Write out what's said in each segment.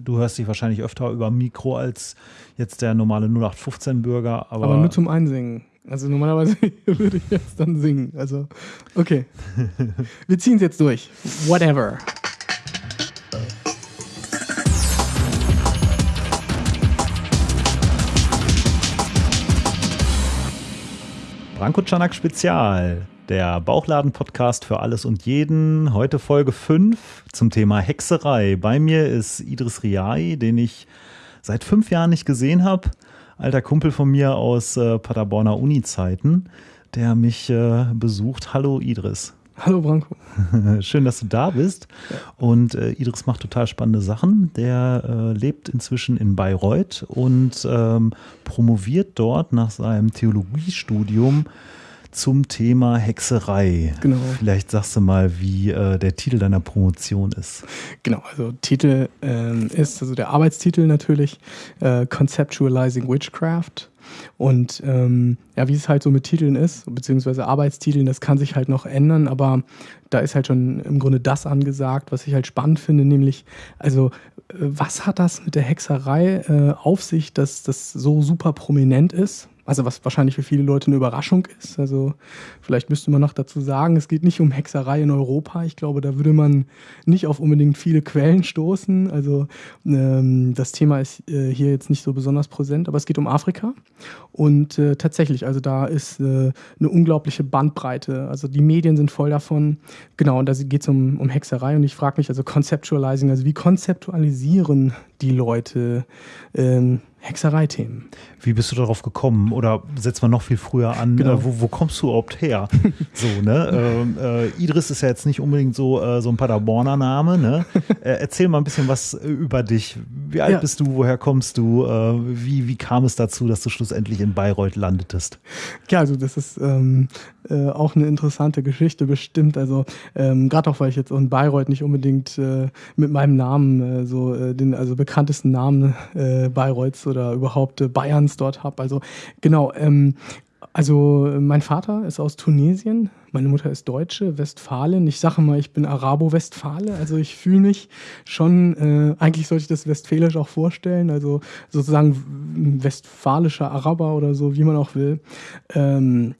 Du hörst dich wahrscheinlich öfter über Mikro als jetzt der normale 0815-Bürger. Aber, aber nur zum Einsingen. Also normalerweise würde ich jetzt dann singen. Also, okay. Wir ziehen es jetzt durch. Whatever. Branko Czanak Spezial, der Bauchladen-Podcast für alles und jeden. Heute Folge 5 zum Thema Hexerei. Bei mir ist Idris Riai, den ich seit fünf Jahren nicht gesehen habe. Alter Kumpel von mir aus äh, Paderborner Uni-Zeiten, der mich äh, besucht. Hallo Idris. Hallo Branko. Schön, dass du da bist. Und äh, Idris macht total spannende Sachen. Der äh, lebt inzwischen in Bayreuth und ähm, promoviert dort nach seinem Theologiestudium zum Thema Hexerei. Genau. Vielleicht sagst du mal, wie äh, der Titel deiner Promotion ist. Genau, also Titel ähm, ist, also der Arbeitstitel natürlich, äh, Conceptualizing Witchcraft. Und ähm, ja, wie es halt so mit Titeln ist, beziehungsweise Arbeitstiteln, das kann sich halt noch ändern, aber da ist halt schon im Grunde das angesagt, was ich halt spannend finde, nämlich, also äh, was hat das mit der Hexerei äh, auf sich, dass das so super prominent ist? Also was wahrscheinlich für viele Leute eine Überraschung ist. Also vielleicht müsste man noch dazu sagen, es geht nicht um Hexerei in Europa. Ich glaube, da würde man nicht auf unbedingt viele Quellen stoßen. Also ähm, das Thema ist äh, hier jetzt nicht so besonders präsent, aber es geht um Afrika. Und äh, tatsächlich, also da ist äh, eine unglaubliche Bandbreite. Also die Medien sind voll davon. Genau, und da geht es um, um Hexerei. Und ich frage mich, also Conceptualizing, also wie konzeptualisieren die Leute ähm, Hexereithemen. Wie bist du darauf gekommen? Oder setzt man noch viel früher an? Genau. Äh, wo, wo, kommst du überhaupt her? so, ne? Ähm, äh, Idris ist ja jetzt nicht unbedingt so, äh, so ein Paderborner Name. Ne? Äh, erzähl mal ein bisschen was über dich. Wie alt ja. bist du? Woher kommst du? Äh, wie, wie kam es dazu, dass du schlussendlich in Bayreuth landetest? Ja, also das ist ähm, äh, auch eine interessante Geschichte bestimmt. Also ähm, gerade auch, weil ich jetzt in Bayreuth nicht unbedingt mit meinem Namen so den also bekanntesten Namen Bayreuths oder überhaupt äh, Bayerns dort habe. Also genau, ähm, also mein Vater ist aus Tunesien, meine Mutter ist Deutsche, Westfalen. Ich sage mal, ich bin Arabo-Westfale. Also ich fühle mich schon, äh, eigentlich sollte ich das westfälisch auch vorstellen, also sozusagen westfalischer Araber oder so, wie man auch will. Ähm,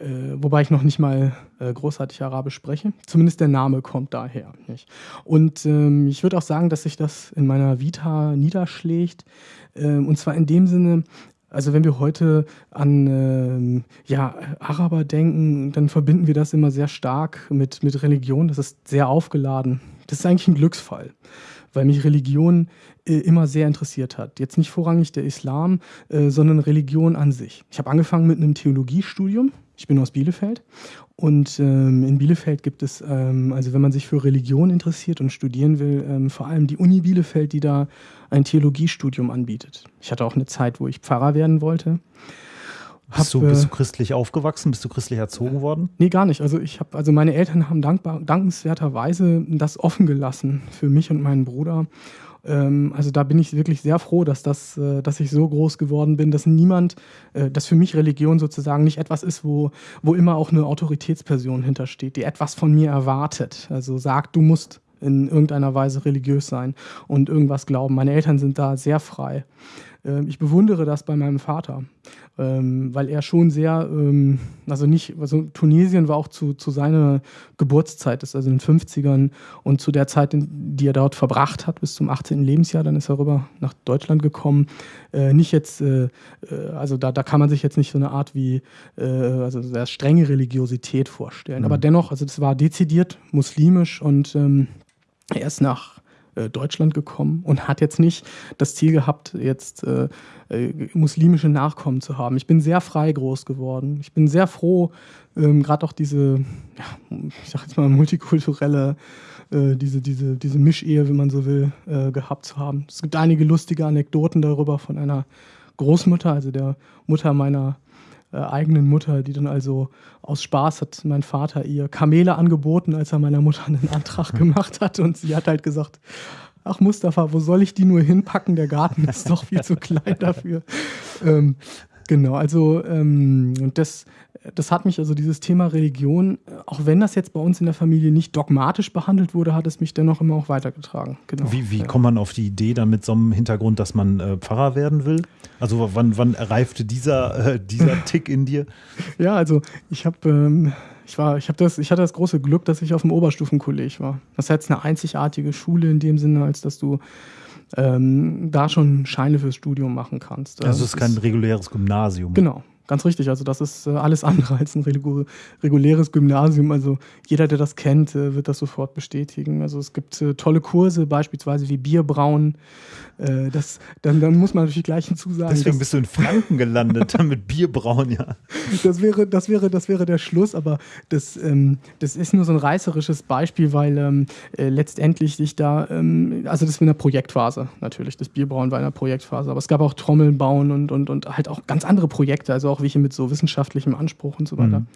äh, wobei ich noch nicht mal äh, großartig Arabisch spreche. Zumindest der Name kommt daher. Nicht? Und ähm, ich würde auch sagen, dass sich das in meiner Vita niederschlägt. Ähm, und zwar in dem Sinne, also wenn wir heute an ähm, ja, Araber denken, dann verbinden wir das immer sehr stark mit, mit Religion. Das ist sehr aufgeladen. Das ist eigentlich ein Glücksfall, weil mich Religion äh, immer sehr interessiert hat. Jetzt nicht vorrangig der Islam, äh, sondern Religion an sich. Ich habe angefangen mit einem Theologiestudium. Ich bin aus Bielefeld und ähm, in Bielefeld gibt es, ähm, also wenn man sich für Religion interessiert und studieren will, ähm, vor allem die Uni Bielefeld, die da ein Theologiestudium anbietet. Ich hatte auch eine Zeit, wo ich Pfarrer werden wollte. Hab, bist, du, bist du christlich aufgewachsen? Bist du christlich erzogen worden? Nee, gar nicht. Also ich habe, also meine Eltern haben dankbar, dankenswerterweise das offen gelassen für mich und meinen Bruder. Ähm, also da bin ich wirklich sehr froh, dass, das, äh, dass ich so groß geworden bin, dass niemand, äh, dass für mich Religion sozusagen nicht etwas ist, wo, wo immer auch eine Autoritätsperson hintersteht, die etwas von mir erwartet. Also sagt, du musst in irgendeiner Weise religiös sein und irgendwas glauben. Meine Eltern sind da sehr frei. Ähm, ich bewundere das bei meinem Vater, ähm, weil er schon sehr, ähm, also nicht, also Tunesien war auch zu, zu seiner Geburtszeit, ist also in den 50ern und zu der Zeit, die er dort verbracht hat, bis zum 18. Lebensjahr, dann ist er rüber nach Deutschland gekommen. Äh, nicht jetzt, äh, äh, also da, da kann man sich jetzt nicht so eine Art wie, also sehr strenge Religiosität vorstellen, mhm. aber dennoch, also das war dezidiert muslimisch und er ist nach äh, Deutschland gekommen und hat jetzt nicht das Ziel gehabt, jetzt äh, äh, muslimische Nachkommen zu haben. Ich bin sehr frei groß geworden. Ich bin sehr froh, ähm, gerade auch diese, ja, ich sag jetzt mal, multikulturelle, äh, diese, diese, diese Mischehe, wenn man so will, gehabt zu haben. Es gibt einige lustige Anekdoten darüber von einer Großmutter, also der Mutter meiner äh, eigenen Mutter, die dann also aus Spaß hat mein Vater ihr Kamele angeboten, als er meiner Mutter einen Antrag gemacht hat. Und sie hat halt gesagt, ach Mustafa, wo soll ich die nur hinpacken? Der Garten ist doch viel zu klein dafür. Ähm, genau, also ähm, das, das hat mich, also dieses Thema Religion, auch wenn das jetzt bei uns in der Familie nicht dogmatisch behandelt wurde, hat es mich dennoch immer auch weitergetragen. Genau. Wie, wie ja. kommt man auf die Idee dann mit so einem Hintergrund, dass man äh, Pfarrer werden will? Also wann, wann reifte dieser, äh, dieser Tick in dir? Ja, also ich habe ähm, ich war, ich habe das, ich hatte das große Glück, dass ich auf dem Oberstufenkolleg war. Das ist jetzt eine einzigartige Schule in dem Sinne, als dass du ähm, da schon Scheine fürs Studium machen kannst. Also es ist kein reguläres Gymnasium. Genau. Ganz richtig, also das ist äh, alles andere als ein reguläres Gymnasium. Also jeder, der das kennt, äh, wird das sofort bestätigen. Also es gibt äh, tolle Kurse, beispielsweise wie Bierbrauen. das, dann, dann muss man natürlich gleich hinzusagen. Deswegen bist du in Franken gelandet, mit Bierbrauen, ja. Das wäre, das wäre, das wäre der Schluss, aber das, ähm, das ist nur so ein reißerisches Beispiel, weil ähm, äh, letztendlich sich da, ähm, also das war in der Projektphase natürlich, das Bierbrauen war in der Projektphase, aber es gab auch Trommeln bauen und, und, und halt auch ganz andere Projekte, also auch auch welche mit so wissenschaftlichem Anspruch und so weiter. Mhm.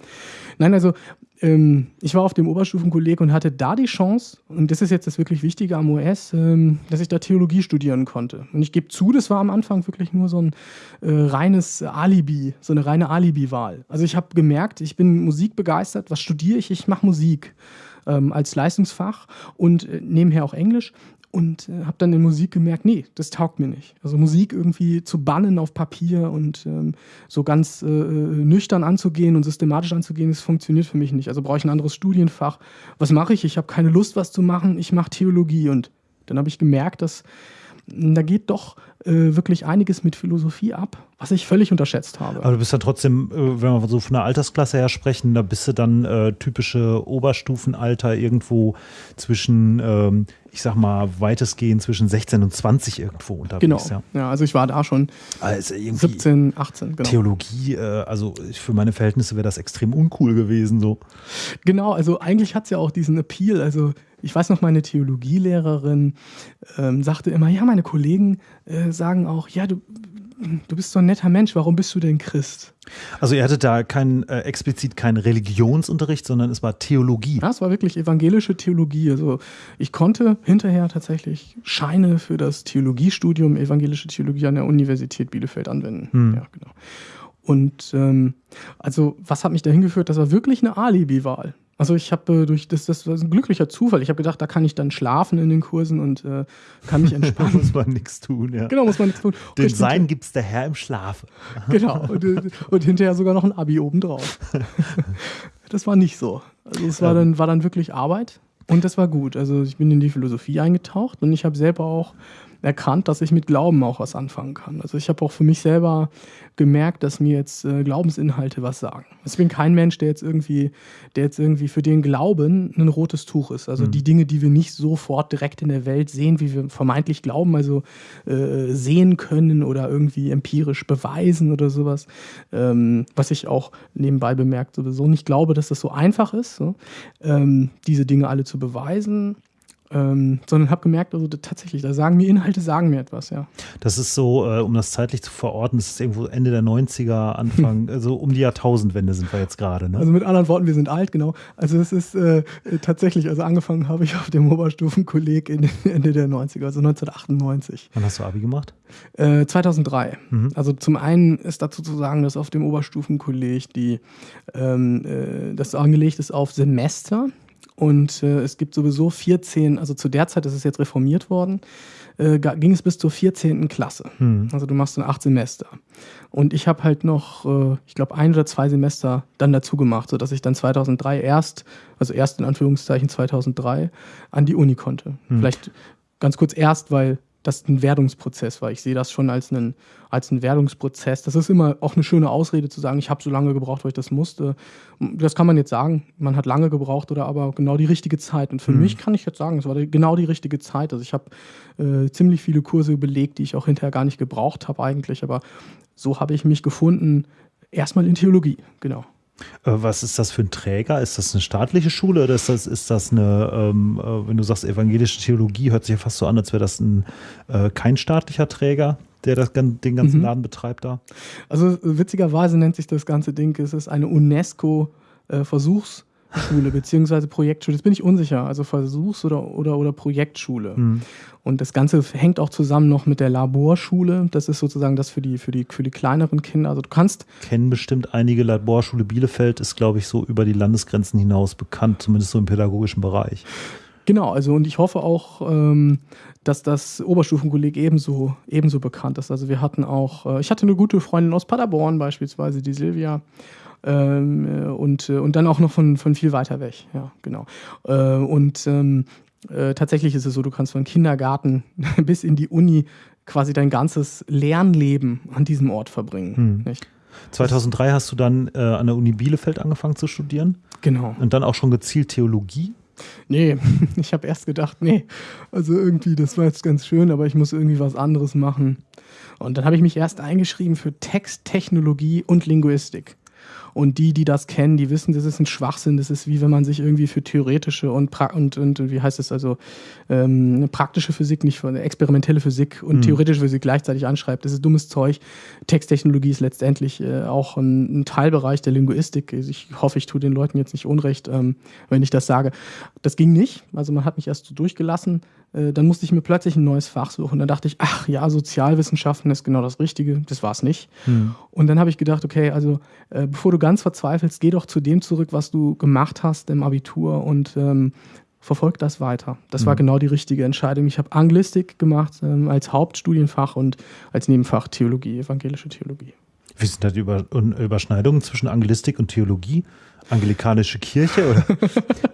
Nein, also ähm, ich war auf dem Oberstufenkolleg und hatte da die Chance, und das ist jetzt das wirklich Wichtige am OS, ähm, dass ich da Theologie studieren konnte. Und ich gebe zu, das war am Anfang wirklich nur so ein äh, reines Alibi, so eine reine Alibi-Wahl. Also ich habe gemerkt, ich bin musikbegeistert. Was studiere ich? Ich mache Musik ähm, als Leistungsfach und äh, nebenher auch Englisch und äh, habe dann in Musik gemerkt, nee, das taugt mir nicht. Also Musik irgendwie zu bannen auf Papier und ähm, so ganz äh, äh, nüchtern anzugehen und systematisch anzugehen, das funktioniert für mich nicht. Also brauche ich ein anderes Studienfach. Was mache ich? Ich habe keine Lust, was zu machen. Ich mache Theologie und dann habe ich gemerkt, dass da geht doch äh, wirklich einiges mit Philosophie ab, was ich völlig unterschätzt habe. Aber du bist ja trotzdem, äh, wenn wir so von der Altersklasse her sprechen, da bist du dann äh, typische Oberstufenalter irgendwo zwischen, ähm, ich sag mal, weitestgehend zwischen 16 und 20 irgendwo unterwegs. Genau. Ja, ja also ich war da schon also 17, 18. Genau. Theologie, äh, also für meine Verhältnisse wäre das extrem uncool gewesen. So. Genau, also eigentlich hat es ja auch diesen Appeal. Also ich weiß noch, meine Theologielehrerin ähm, sagte immer, ja, meine Kollegen äh, sagen auch, ja, du, du bist so ein netter Mensch, warum bist du denn Christ? Also ihr hattet da kein, äh, explizit keinen Religionsunterricht, sondern es war Theologie. Ja, es war wirklich evangelische Theologie. Also ich konnte hinterher tatsächlich Scheine für das Theologiestudium, evangelische Theologie an der Universität Bielefeld anwenden. Hm. Ja, genau. Und ähm, also was hat mich dahin geführt? Das war wirklich eine Alibi-Wahl. Also ich habe äh, durch das, das war ein glücklicher Zufall. Ich habe gedacht, da kann ich dann schlafen in den Kursen und äh, kann mich entspannen. muss man nichts tun, ja. Genau, muss man nichts tun. Den Sein gibt es der Herr im Schlafe. genau. Und, äh, und, hinterher sogar noch ein Abi obendrauf. das war nicht so. Also es war dann, war dann wirklich Arbeit und das war gut. Also ich bin in die Philosophie eingetaucht und ich habe selber auch erkannt, dass ich mit Glauben auch was anfangen kann. Also ich habe auch für mich selber gemerkt, dass mir jetzt äh, Glaubensinhalte was sagen. Ich bin kein Mensch, der jetzt irgendwie, der jetzt irgendwie für den Glauben ein rotes Tuch ist. Also mhm. die Dinge, die wir nicht sofort direkt in der Welt sehen, wie wir vermeintlich glauben, also äh, sehen können oder irgendwie empirisch beweisen oder sowas. Ähm, was ich auch nebenbei bemerkt sowieso nicht glaube, dass das so einfach ist, so, ähm, diese Dinge alle zu beweisen ähm, sondern habe gemerkt, also tatsächlich, da sagen mir Inhalte, sagen mir etwas, ja. Das ist so, äh, um das zeitlich zu verorten, das ist irgendwo Ende der 90er, Anfang, also um die Jahrtausendwende sind wir jetzt gerade. Ne? Also mit anderen Worten, wir sind alt, genau. Also es ist äh, tatsächlich, also angefangen habe ich auf dem Oberstufenkolleg Ende der 90er, also 1998. Wann hast du Abi gemacht? Äh, 2003. Mhm. Also zum einen ist dazu zu sagen, dass auf dem Oberstufenkolleg die, ähm, äh, das angelegt ist auf Semester. Und äh, es gibt sowieso 14, also zu der Zeit, das ist jetzt reformiert worden, äh, ging es bis zur 14. Klasse. Hm. Also du machst dann acht Semester. Und ich habe halt noch, äh, ich glaube, ein oder zwei Semester dann dazu gemacht, sodass ich dann 2003 erst, also erst in Anführungszeichen 2003, an die Uni konnte. Hm. Vielleicht ganz kurz erst, weil das ein Werdungsprozess war. Ich sehe das schon als einen, als einen Werdungsprozess. Das ist immer auch eine schöne Ausrede zu sagen, ich habe so lange gebraucht, weil ich das musste. Das kann man jetzt sagen, man hat lange gebraucht oder aber genau die richtige Zeit. Und für mhm. mich kann ich jetzt sagen, es war genau die richtige Zeit. Also ich habe äh, ziemlich viele Kurse belegt, die ich auch hinterher gar nicht gebraucht habe eigentlich. Aber so habe ich mich gefunden, erstmal in Theologie, genau. Äh, was ist das für ein Träger? Ist das eine staatliche Schule oder ist das, ist das eine, ähm, äh, wenn du sagst evangelische Theologie, hört sich ja fast so an, als wäre das ein, äh, kein staatlicher Träger, der das, den ganzen mhm. Laden betreibt da? Also witzigerweise nennt sich das ganze Ding, es ist eine UNESCO-Versuchs- Schule beziehungsweise Projektschule. Jetzt bin ich unsicher. Also Versuchs- oder, oder, oder Projektschule. Mhm. Und das Ganze hängt auch zusammen noch mit der Laborschule. Das ist sozusagen das für die, für die, für die kleineren Kinder. Also du kannst. Kennen bestimmt einige Laborschule Bielefeld, ist, glaube ich, so über die Landesgrenzen hinaus bekannt, zumindest so im pädagogischen Bereich. Genau, also und ich hoffe auch, ähm, dass das Oberstufenkolleg ebenso, ebenso bekannt ist. Also wir hatten auch, äh, ich hatte eine gute Freundin aus Paderborn beispielsweise, die Silvia. Ähm, äh, und, äh, und dann auch noch von, von viel weiter weg, ja, genau. Äh, und ähm, äh, tatsächlich ist es so, du kannst von Kindergarten bis in die Uni quasi dein ganzes Lernleben an diesem Ort verbringen. Hm. 2003 hast du dann äh, an der Uni Bielefeld angefangen zu studieren. Genau. Und dann auch schon gezielt Theologie. Nee, ich habe erst gedacht, nee, also irgendwie, das war jetzt ganz schön, aber ich muss irgendwie was anderes machen. Und dann habe ich mich erst eingeschrieben für Texttechnologie und Linguistik. Und die, die das kennen, die wissen, das ist ein Schwachsinn. Das ist wie wenn man sich irgendwie für theoretische und, und, und wie heißt es also, ähm, praktische Physik, nicht für experimentelle Physik und mhm. theoretische Physik gleichzeitig anschreibt. Das ist dummes Zeug. Texttechnologie ist letztendlich äh, auch ein, ein, Teilbereich der Linguistik. Ich hoffe, ich tue den Leuten jetzt nicht unrecht, ähm, wenn ich das sage. Das ging nicht. Also man hat mich erst so durchgelassen. Äh, dann musste ich mir plötzlich ein neues Fach suchen. Dann dachte ich, ach ja, Sozialwissenschaften ist genau das Richtige. Das war es nicht. Mhm. Und dann habe ich gedacht, okay, also äh, bevor du ganz verzweifelst, geh doch zu dem zurück, was du gemacht hast im Abitur und ähm, verfolg das weiter. Das mhm. war genau die richtige Entscheidung. Ich habe Anglistik gemacht ähm, als Hauptstudienfach und als Nebenfach Theologie, evangelische Theologie. Wie sind da die Über Überschneidungen zwischen Anglistik und Theologie? Anglikanische Kirche oder?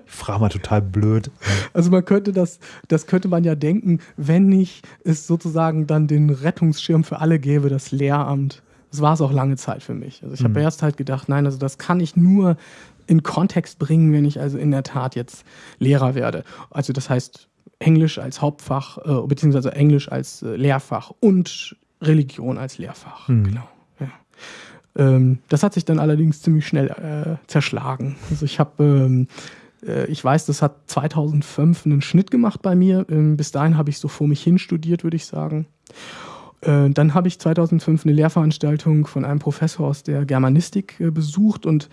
ich frage mal total blöd. Also man könnte das, das könnte man ja denken, wenn nicht es sozusagen dann den Rettungsschirm für alle gäbe, das Lehramt. Das war es auch lange Zeit für mich. Also ich habe mhm. erst halt gedacht, nein, also das kann ich nur in Kontext bringen, wenn ich also in der Tat jetzt Lehrer werde. Also das heißt Englisch als Hauptfach, äh, beziehungsweise Englisch als äh, Lehrfach und Religion als Lehrfach. Mhm. Genau. Ja. Ähm, das hat sich dann allerdings ziemlich schnell äh, zerschlagen. Also ich habe ähm, äh, ich weiß, das hat 2005 einen Schnitt gemacht bei mir. Ähm, bis dahin habe ich so vor mich hin studiert, würde ich sagen. Äh, dann habe ich 2005 eine Lehrveranstaltung von einem Professor aus der Germanistik äh, besucht und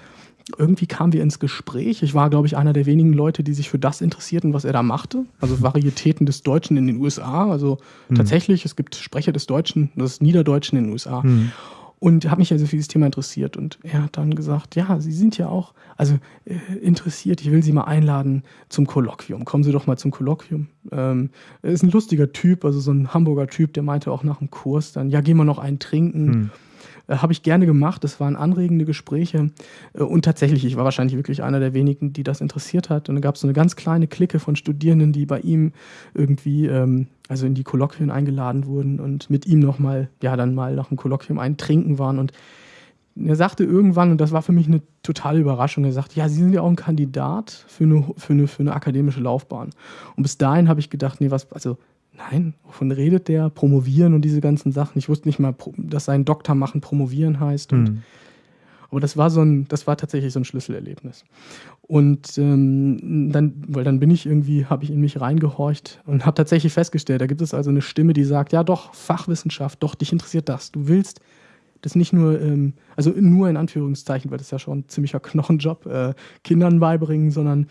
irgendwie kamen wir ins Gespräch. Ich war, glaube ich, einer der wenigen Leute, die sich für das interessierten, was er da machte. Also Varietäten des Deutschen in den USA. Also mhm. tatsächlich, es gibt Sprecher des Deutschen, des Niederdeutschen in den USA. Mhm. Und habe mich also für dieses Thema interessiert. Und er hat dann gesagt, ja, Sie sind ja auch also äh, interessiert, ich will Sie mal einladen zum Kolloquium. Kommen Sie doch mal zum Kolloquium. Ähm, er ist ein lustiger Typ, also so ein Hamburger Typ, der meinte auch nach dem Kurs dann, ja, gehen wir noch einen trinken. Hm. Äh, Habe ich gerne gemacht. Das waren anregende Gespräche. Äh, und tatsächlich, ich war wahrscheinlich wirklich einer der wenigen, die das interessiert hat. Und da gab es so eine ganz kleine Clique von Studierenden, die bei ihm irgendwie, ähm, also in die Kolloquien eingeladen wurden und mit ihm nochmal, ja, dann mal nach dem Kolloquium ein Trinken waren. Und er sagte irgendwann, und das war für mich eine totale Überraschung, er sagte, ja, Sie sind ja auch ein Kandidat für eine, für eine, für eine akademische Laufbahn. Und bis dahin habe ich gedacht, nee, was, also nein, wovon redet der? Promovieren und diese ganzen Sachen. Ich wusste nicht mal, dass sein Doktor machen promovieren heißt. Und, mhm. Aber das war so ein, das war tatsächlich so ein Schlüsselerlebnis. Und ähm, dann, weil dann bin ich irgendwie, habe ich in mich reingehorcht und habe tatsächlich festgestellt, da gibt es also eine Stimme, die sagt, ja doch, Fachwissenschaft, doch, dich interessiert das. Du willst das nicht nur, ähm, also nur in Anführungszeichen, weil das ist ja schon ein ziemlicher Knochenjob, äh, Kindern beibringen, sondern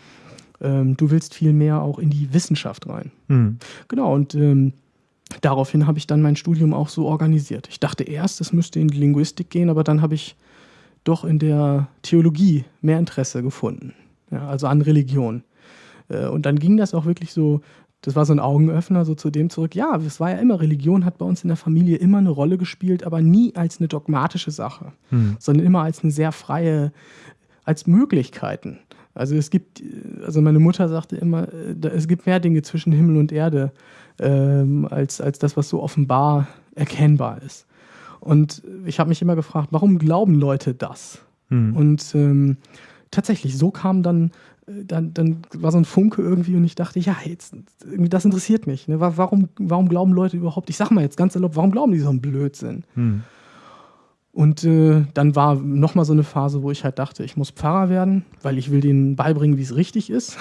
ähm, du willst viel mehr auch in die Wissenschaft rein. Mhm. Genau, und ähm, daraufhin habe ich dann mein Studium auch so organisiert. Ich dachte erst, es müsste in die Linguistik gehen, aber dann habe ich doch in der Theologie mehr Interesse gefunden, ja, also an Religion. Äh, und dann ging das auch wirklich so, das war so ein Augenöffner, so zu dem zurück. Ja, es war ja immer, Religion hat bei uns in der Familie immer eine Rolle gespielt, aber nie als eine dogmatische Sache, hm. sondern immer als eine sehr freie, als Möglichkeiten. Also es gibt, also meine Mutter sagte immer, äh, es gibt mehr Dinge zwischen Himmel und Erde ähm, als, als das, was so offenbar erkennbar ist. Und ich habe mich immer gefragt, warum glauben Leute das? Hm. Und ähm, tatsächlich, so kam dann, äh, dann, dann war so ein Funke irgendwie und ich dachte, ja, jetzt, das interessiert mich. Ne? Warum, warum glauben Leute überhaupt, ich sag mal jetzt ganz erlaubt, warum glauben die so einen Blödsinn? Hm. Und äh, dann war nochmal so eine Phase, wo ich halt dachte, ich muss Pfarrer werden, weil ich will denen beibringen, wie es richtig ist.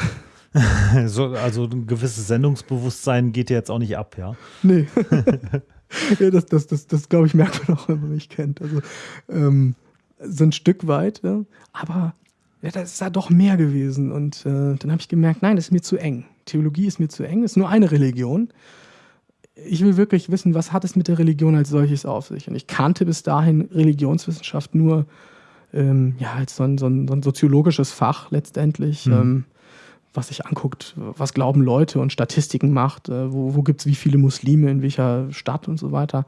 so, also ein gewisses Sendungsbewusstsein geht dir jetzt auch nicht ab, ja? Nee. ja, das, das, das, das glaube ich, merkt man auch, wenn man mich kennt. Also ähm, so ein Stück weit, ja. aber ja, das ist da doch mehr gewesen. Und äh, dann habe ich gemerkt, nein, das ist mir zu eng. Theologie ist mir zu eng, das ist nur eine Religion. Ich will wirklich wissen, was hat es mit der Religion als solches auf sich? Und ich kannte bis dahin Religionswissenschaft nur ähm, ja, als so ein, so, ein, so ein, soziologisches Fach letztendlich, mhm. ähm, was sich anguckt, was glauben Leute und Statistiken macht, äh, wo, wo gibt es wie viele Muslime in welcher Stadt und so weiter.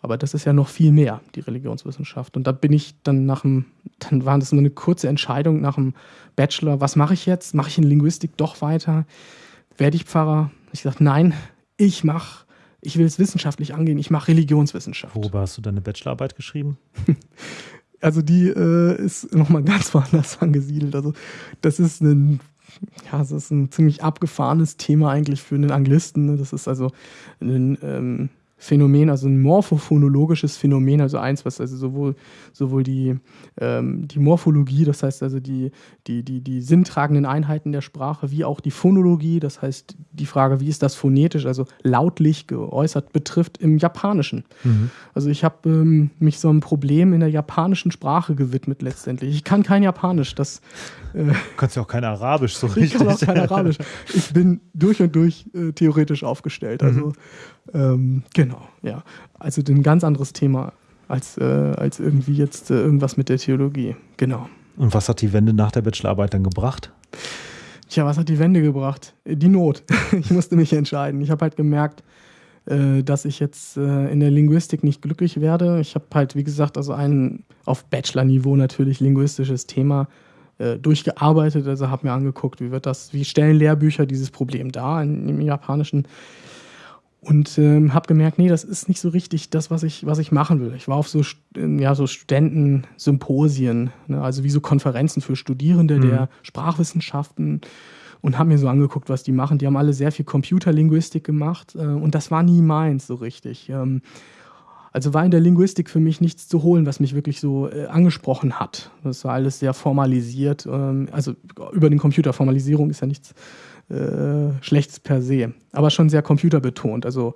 Aber das ist ja noch viel mehr, die Religionswissenschaft. Und da bin ich dann nach dem, dann war das nur eine kurze Entscheidung nach dem Bachelor, was mache ich jetzt? Mache ich in Linguistik doch weiter? Werde ich Pfarrer? Ich sagte, nein, ich mache, ich will es wissenschaftlich angehen, ich mache Religionswissenschaft. Worüber hast du deine Bachelorarbeit geschrieben? also die äh, ist nochmal ganz woanders angesiedelt. Also das ist ein ja, das ist ein ziemlich abgefahrenes Thema eigentlich für einen Anglisten. Ne? Das ist also ein ähm, Phänomen, also ein morphophonologisches Phänomen, also eins, was also sowohl, sowohl die, ähm, die Morphologie, das heißt also die, die, die, die sinntragenden Einheiten der Sprache, wie auch die Phonologie, das heißt die Frage, wie ist das phonetisch, also lautlich geäußert, betrifft im Japanischen. Mhm. Also ich habe ähm, mich so einem Problem in der japanischen Sprache gewidmet letztendlich. Ich kann kein Japanisch, das... Äh, du kannst ja auch kein Arabisch so richtig. Ich kann auch kein Arabisch. Ich bin durch und durch äh, theoretisch aufgestellt, also mhm. Ähm, genau, ja. Also ein ganz anderes Thema als, äh, als irgendwie jetzt äh, irgendwas mit der Theologie. Genau. Und was hat die Wende nach der Bachelorarbeit dann gebracht? Tja, was hat die Wende gebracht? Die Not. ich musste mich entscheiden. Ich habe halt gemerkt, äh, dass ich jetzt äh, in der Linguistik nicht glücklich werde. Ich habe halt, wie gesagt, also ein auf Bachelor-Niveau natürlich linguistisches Thema äh, durchgearbeitet. Also habe mir angeguckt, wie wird das, wie stellen Lehrbücher dieses Problem dar im Japanischen und ähm, habe gemerkt, nee, das ist nicht so richtig das, was ich, was ich machen will. Ich war auf so, ja, so Studentensymposien, ne, also wie so Konferenzen für Studierende mhm. der Sprachwissenschaften und habe mir so angeguckt, was die machen. Die haben alle sehr viel Computerlinguistik gemacht äh, und das war nie meins so richtig. Ähm, also war in der Linguistik für mich nichts zu holen, was mich wirklich so äh, angesprochen hat. Das war alles sehr formalisiert. Ähm, also über den Computer, Formalisierung ist ja nichts äh, Schlechtes per se, aber schon sehr computerbetont. Also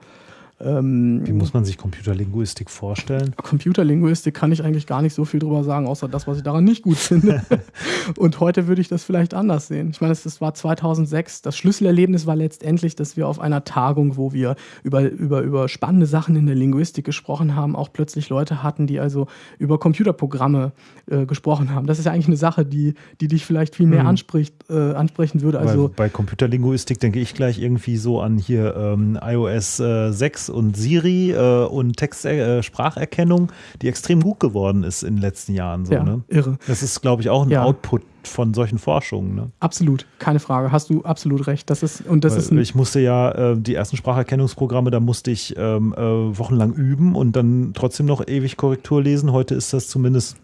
ähm, Wie muss man sich Computerlinguistik vorstellen? Computerlinguistik kann ich eigentlich gar nicht so viel drüber sagen, außer das, was ich daran nicht gut finde. und heute würde ich das vielleicht anders sehen. Ich meine, das war 2006. Das Schlüsselerlebnis war letztendlich, dass wir auf einer Tagung, wo wir über, über, über spannende Sachen in der Linguistik gesprochen haben, auch plötzlich Leute hatten, die also über Computerprogramme äh, gesprochen haben. Das ist ja eigentlich eine Sache, die, die dich vielleicht viel mehr mhm. anspricht, äh, ansprechen würde. Also, bei, bei Computerlinguistik denke ich gleich irgendwie so an hier ähm, iOS äh, 6 und Siri äh, und Text-Spracherkennung, äh, die extrem gut geworden ist in den letzten Jahren. So, ja, ne? irre. Das ist, glaube ich, auch ein ja. Output von solchen Forschungen. Ne? Absolut, keine Frage. Hast du absolut recht. Das ist, und das ist ich musste ja äh, die ersten Spracherkennungsprogramme, da musste ich ähm, äh, wochenlang üben und dann trotzdem noch ewig Korrektur lesen. Heute ist das zumindest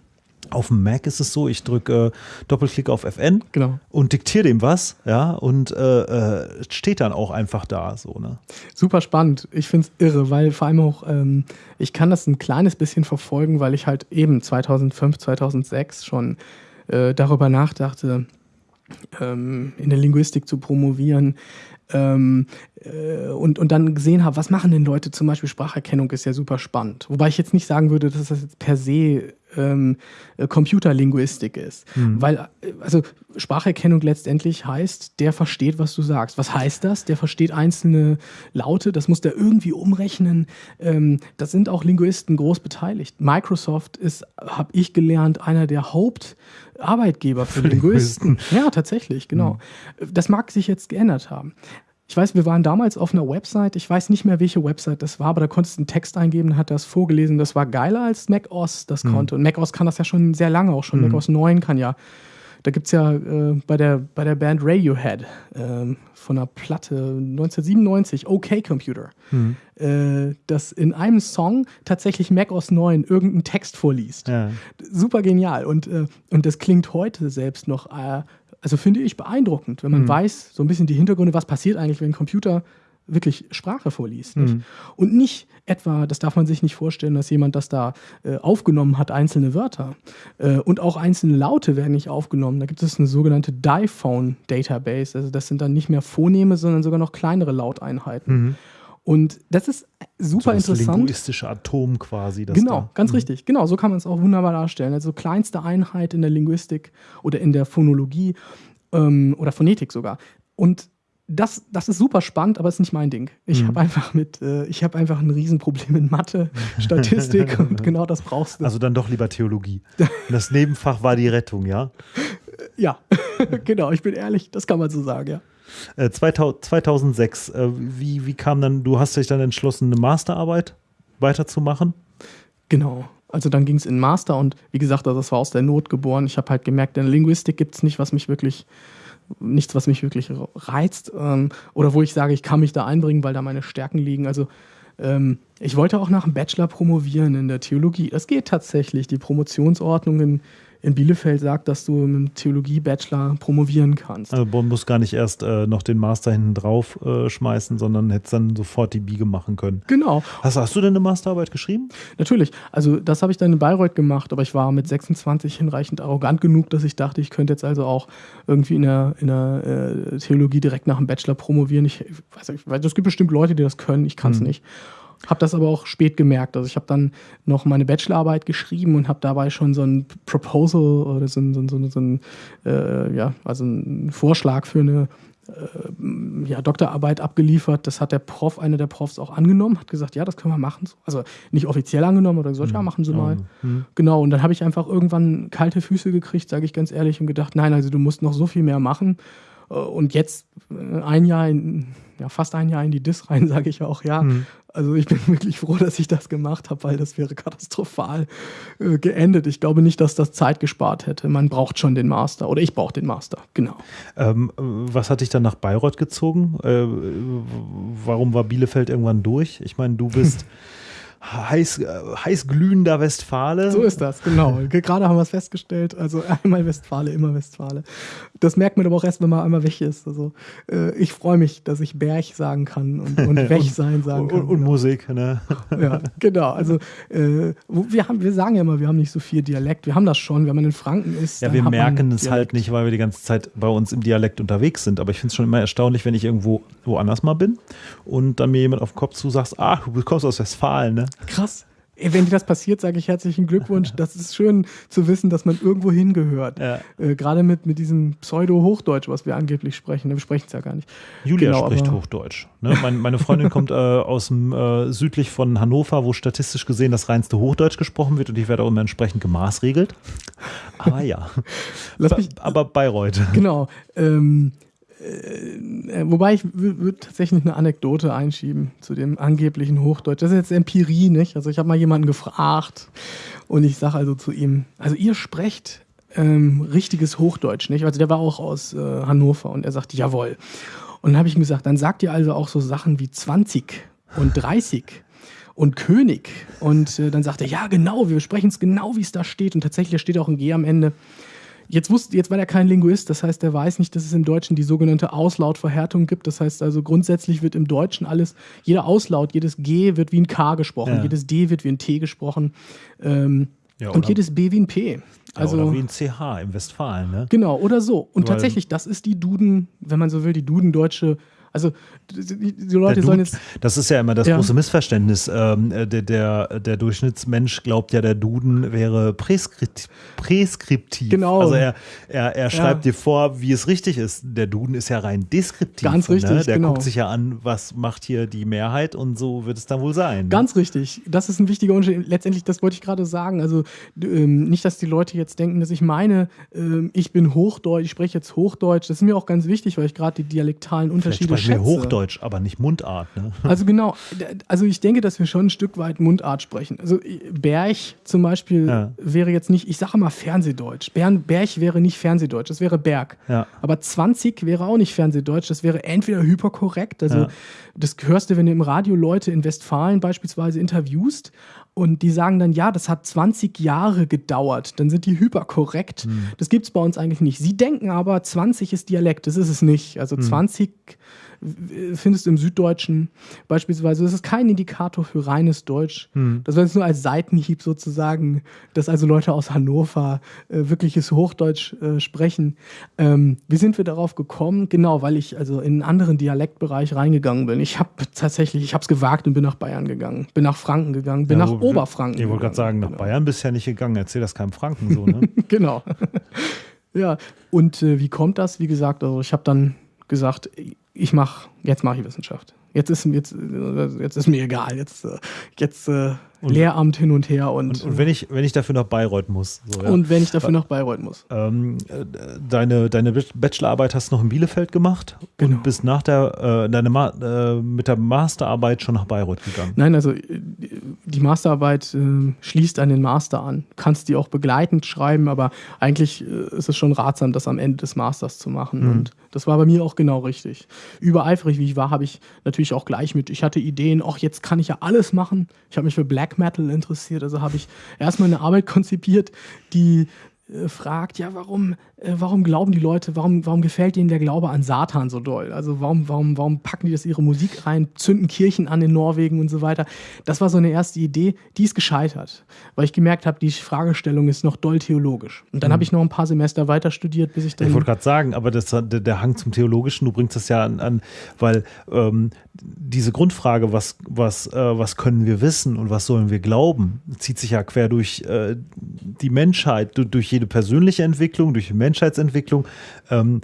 auf dem Mac ist es so, ich drücke äh, Doppelklick auf FN genau. und diktiere dem was, ja, und äh, äh, steht dann auch einfach da, so, ne? Super spannend. Ich finde es irre, weil vor allem auch, ähm, ich kann das ein kleines bisschen verfolgen, weil ich halt eben 2005, 2006 schon äh, darüber nachdachte, ähm, in der Linguistik zu promovieren. Ähm, äh, und, und dann gesehen habe, was machen denn Leute, zum Beispiel Spracherkennung ist ja super spannend. Wobei ich jetzt nicht sagen würde, dass das jetzt per se ähm, äh, Computerlinguistik ist. Mhm. Weil, äh, also Spracherkennung letztendlich heißt, der versteht, was du sagst. Was heißt das? Der versteht einzelne Laute, das muss der irgendwie umrechnen. Ähm, da sind auch Linguisten groß beteiligt. Microsoft ist, habe ich gelernt, einer der Hauptarbeitgeber für, für Linguisten. Linguisten. Ja, tatsächlich, genau. Mhm. Das mag sich jetzt geändert haben. Ich weiß, wir waren damals auf einer Website, ich weiß nicht mehr, welche Website das war, aber da konntest du einen Text eingeben, hat das vorgelesen. Das war geiler als macOS das mhm. konnte. Und macOS kann das ja schon sehr lange auch schon. Mhm. macOS 9 kann ja. Da gibt es ja äh, bei, der, bei der Band Radiohead äh, von einer Platte 1997, OK Computer, mhm. äh, das in einem Song tatsächlich macOS 9 irgendeinen Text vorliest. Ja. Super genial. Und, äh, und das klingt heute selbst noch äh, also finde ich beeindruckend, wenn man mhm. weiß, so ein bisschen die Hintergründe, was passiert eigentlich, wenn ein Computer wirklich Sprache vorliest. Nicht? Mhm. Und nicht etwa, das darf man sich nicht vorstellen, dass jemand das da äh, aufgenommen hat, einzelne Wörter. Äh, und auch einzelne Laute werden nicht aufgenommen. Da gibt es eine sogenannte Diphone Database. Also das sind dann nicht mehr Phoneme, sondern sogar noch kleinere Lauteinheiten. Mhm. Und das ist super so das interessant. linguistische Atom quasi. Das Genau, da. ganz Mhm. richtig. Genau, so kann man es auch wunderbar darstellen. Also kleinste Einheit in der Linguistik oder in der Phonologie ähm, oder Phonetik sogar. Und das, das ist super spannend, aber ist nicht mein Ding. Ich Mhm. habe einfach mit, äh, ich habe einfach ein Riesenproblem in Mathe, Statistik und genau das brauchst du. Also dann doch lieber Theologie. Das Nebenfach war die Rettung, ja? ja, genau, ich bin ehrlich, das kann man so sagen, ja. Äh, 2000, 2006, äh, wie, wie kam dann, du hast dich dann entschlossen, eine Masterarbeit weiterzumachen? Genau. Also dann ging es in Master und wie gesagt, also das war aus der Not geboren. Ich habe halt gemerkt, in Linguistik gibt es nicht, was mich wirklich, nichts, was mich wirklich reizt. Ähm, oder wo ich sage, ich kann mich da einbringen, weil da meine Stärken liegen. Also ähm, ich wollte auch nach dem Bachelor promovieren in der Theologie. Das geht tatsächlich. Die Promotionsordnung in, Bielefeld sagt, dass du mit dem Theologie-Bachelor promovieren kannst. Also man muss gar nicht erst äh, noch den Master hinten drauf äh, schmeißen, sondern hätte dann sofort die Biege machen können. Genau. Hast, hast du denn eine Masterarbeit geschrieben? Natürlich. Also das habe ich dann in Bayreuth gemacht, aber ich war mit 26 hinreichend arrogant genug, dass ich dachte, ich könnte jetzt also auch irgendwie in der, in der äh, Theologie direkt nach dem Bachelor promovieren. Ich, ich weiß nicht, es gibt bestimmt Leute, die das können, ich kann es Hm. nicht. Habe das aber auch spät gemerkt. Also ich habe dann noch meine Bachelorarbeit geschrieben und habe dabei schon so ein Proposal oder so ein, so ein, so ein, so ein äh, ja, also einen Vorschlag für eine äh, ja, Doktorarbeit abgeliefert. Das hat der Prof, einer der Profs auch angenommen, hat gesagt, ja, das können wir machen. Also nicht offiziell angenommen oder gesagt, ja, machen Sie mal. Hm. Genau, und dann habe ich einfach irgendwann kalte Füße gekriegt, sage ich ganz ehrlich, und gedacht, nein, also du musst noch so viel mehr machen. Äh, Und jetzt äh, ein Jahr, in, ja, fast ein Jahr in die Dis rein, sage ich auch, ja. Hm. Also ich bin wirklich froh, dass ich das gemacht habe, weil das wäre katastrophal äh, geendet. Ich glaube nicht, dass das Zeit gespart hätte. Man braucht schon den Master oder ich brauche den Master, genau. Ähm, äh, was hat dich dann nach Bayreuth gezogen? Äh, warum war Bielefeld irgendwann durch? Ich meine, du bist heiß, äh, heißglühender Westfale. So ist das, genau. Gerade haben wir es festgestellt. Also einmal Westfale, immer Westfale. Das merkt man aber auch erst, wenn man einmal weg ist. Also äh, ich freue mich, dass ich Berg sagen kann und, und weg sein sagen und, kann. und, und Musik, ne? ja, genau. Also äh, wir, haben, wir sagen ja immer, wir haben nicht so viel Dialekt. Wir haben das schon, wenn man in Franken ist. Ja, wir merken es halt nicht, weil wir die ganze Zeit bei uns im Dialekt unterwegs sind. Aber ich finde es schon immer erstaunlich, wenn ich irgendwo woanders mal bin und dann mir jemand auf den Kopf zu sagt, ah, du kommst aus Westfalen, ne? Krass. Wenn dir das passiert, sage ich herzlichen Glückwunsch. Das ist schön zu wissen, dass man irgendwo hingehört. Ja. Äh, Gerade mit, mit diesem Pseudo-Hochdeutsch, was wir angeblich sprechen. Wir sprechen es ja gar nicht. Julia Genau, spricht Hochdeutsch. Ne? Mein, meine Freundin kommt äh, aus dem äh, südlich von Hannover, wo statistisch gesehen das reinste Hochdeutsch gesprochen wird und ich werde auch immer entsprechend gemaßregelt. Aber ja. Lass mich, Aber Bayreuth. genau. Ähm, äh, wobei ich würde tatsächlich eine Anekdote einschieben zu dem angeblichen Hochdeutsch. Das ist jetzt Empirie, nicht? Also ich habe mal jemanden gefragt und ich sage also zu ihm, also ihr sprecht ähm, richtiges Hochdeutsch, nicht? Also der war auch aus äh, Hannover und er sagte, jawohl. Und dann habe ich ihm gesagt, dann sagt ihr also auch so Sachen wie 20 und 30 und König. Und äh, dann sagt er, ja, genau, wir sprechen es genau, wie es da steht. Und tatsächlich steht auch ein G am Ende. Jetzt, wusste, jetzt war er kein Linguist, das heißt, er weiß nicht, dass es im Deutschen die sogenannte Auslautverhärtung gibt. Das heißt also, grundsätzlich wird im Deutschen alles, jeder Auslaut, jedes G wird wie ein K gesprochen, Ja. jedes D wird wie ein T gesprochen ähm, Ja, und jedes B wie ein P. Also, Also, oder wie ein CH im Westfalen, ne? genau, oder so. Und Weil- tatsächlich, das ist die Duden, wenn man so will, die Duden-deutsche, also die, Leute sollen jetzt das ist ja immer das Ja. große Missverständnis. Ähm, äh, der, der, der Durchschnittsmensch glaubt ja, der Duden wäre präskript, präskriptiv. Genau. Also er, er, er schreibt dir vor, wie es richtig ist. Der Duden ist ja rein deskriptiv. Ganz Ne? richtig, Der genau. guckt sich ja an, was macht hier die Mehrheit und so wird es dann wohl sein. Ganz richtig. Das ist ein wichtiger Unterschied. Letztendlich, das wollte ich gerade sagen. Also ähm, nicht, dass die Leute jetzt denken, dass ich meine, ähm, ich bin Hochdeutsch, ich spreche jetzt Hochdeutsch. Das ist mir auch ganz wichtig, weil ich gerade die dialektalen Unterschiede schätze. Hochdeutsch, aber nicht Mundart. Ne? Also genau, also ich denke, dass wir schon ein Stück weit Mundart sprechen. Also äh, Berg zum Beispiel Ja. wäre jetzt nicht, ich sage mal Fernsehdeutsch. Bern, Berg wäre nicht Fernsehdeutsch, das wäre Berg. Ja. Aber 20 wäre auch nicht Fernsehdeutsch, das wäre entweder hyperkorrekt, also Ja. das hörst du, wenn du im Radio Leute in Westfalen beispielsweise interviewst und die sagen dann, ja, das hat 20 Jahre gedauert, dann sind die hyperkorrekt. Das gibt es bei uns eigentlich nicht. Sie denken aber, 20 ist Dialekt, das ist es nicht. Also 20 findest du im Süddeutschen beispielsweise. Das ist kein Indikator für reines Deutsch. Hm. Das war jetzt nur als Seitenhieb sozusagen, dass also Leute aus Hannover äh, wirkliches Hochdeutsch äh, sprechen. Ähm, wie sind wir darauf gekommen? Genau, weil ich also in einen anderen Dialektbereich reingegangen bin. Ich habe tatsächlich, ich habe es gewagt und bin nach Bayern gegangen, bin nach Franken gegangen, bin ja, nach Oberfranken. Ich wollte gerade sagen, nach genau. Bayern bist du ja nicht gegangen. Erzähl das keinem Franken so, ne? genau. ja, und äh, wie kommt das? Wie gesagt, also ich habe dann gesagt, ich mache, jetzt mache ich Wissenschaft. Jetzt ist, jetzt, jetzt ist mir egal. Jetzt, äh, jetzt äh, und, Lehramt hin und her. Und, und, und, wenn, ich, wenn ich dafür nach Bayreuth muss. So, ja. Und wenn ich dafür nach Bayreuth muss. Ähm, deine, deine Bachelorarbeit hast du noch in Bielefeld gemacht genau. und bist nach der, äh, deine Ma äh, mit der Masterarbeit schon nach Bayreuth gegangen. Nein, also die Masterarbeit äh, schließt an den Master an. Kannst die auch begleitend schreiben, aber eigentlich äh, ist es schon ratsam, das am Ende des Masters zu machen. Mhm. Und das war bei mir auch genau richtig. Übereifrig wie ich war, habe ich natürlich auch gleich mit, ich hatte Ideen, ach, jetzt kann ich ja alles machen. Ich habe mich für Black Black Metal interessiert. Also habe ich erstmal eine Arbeit konzipiert, die äh, fragt, ja, warum, warum glauben die Leute, warum, warum gefällt ihnen der Glaube an Satan so doll? Also warum, warum, warum packen die das ihre Musik rein, zünden Kirchen an in Norwegen und so weiter? Das war so eine erste Idee, die ist gescheitert, weil ich gemerkt habe, die Fragestellung ist noch doll theologisch. Und dann mhm. habe ich noch ein paar Semester weiter studiert, bis ich dann. Ich wollte gerade sagen, aber das, der, der Hang zum Theologischen, du bringst das ja an, an weil ähm, diese Grundfrage, was, was, äh, was können wir wissen und was sollen wir glauben, zieht sich ja quer durch äh, die Menschheit, durch jede persönliche Entwicklung, durch die Menschheitsentwicklung. Ähm,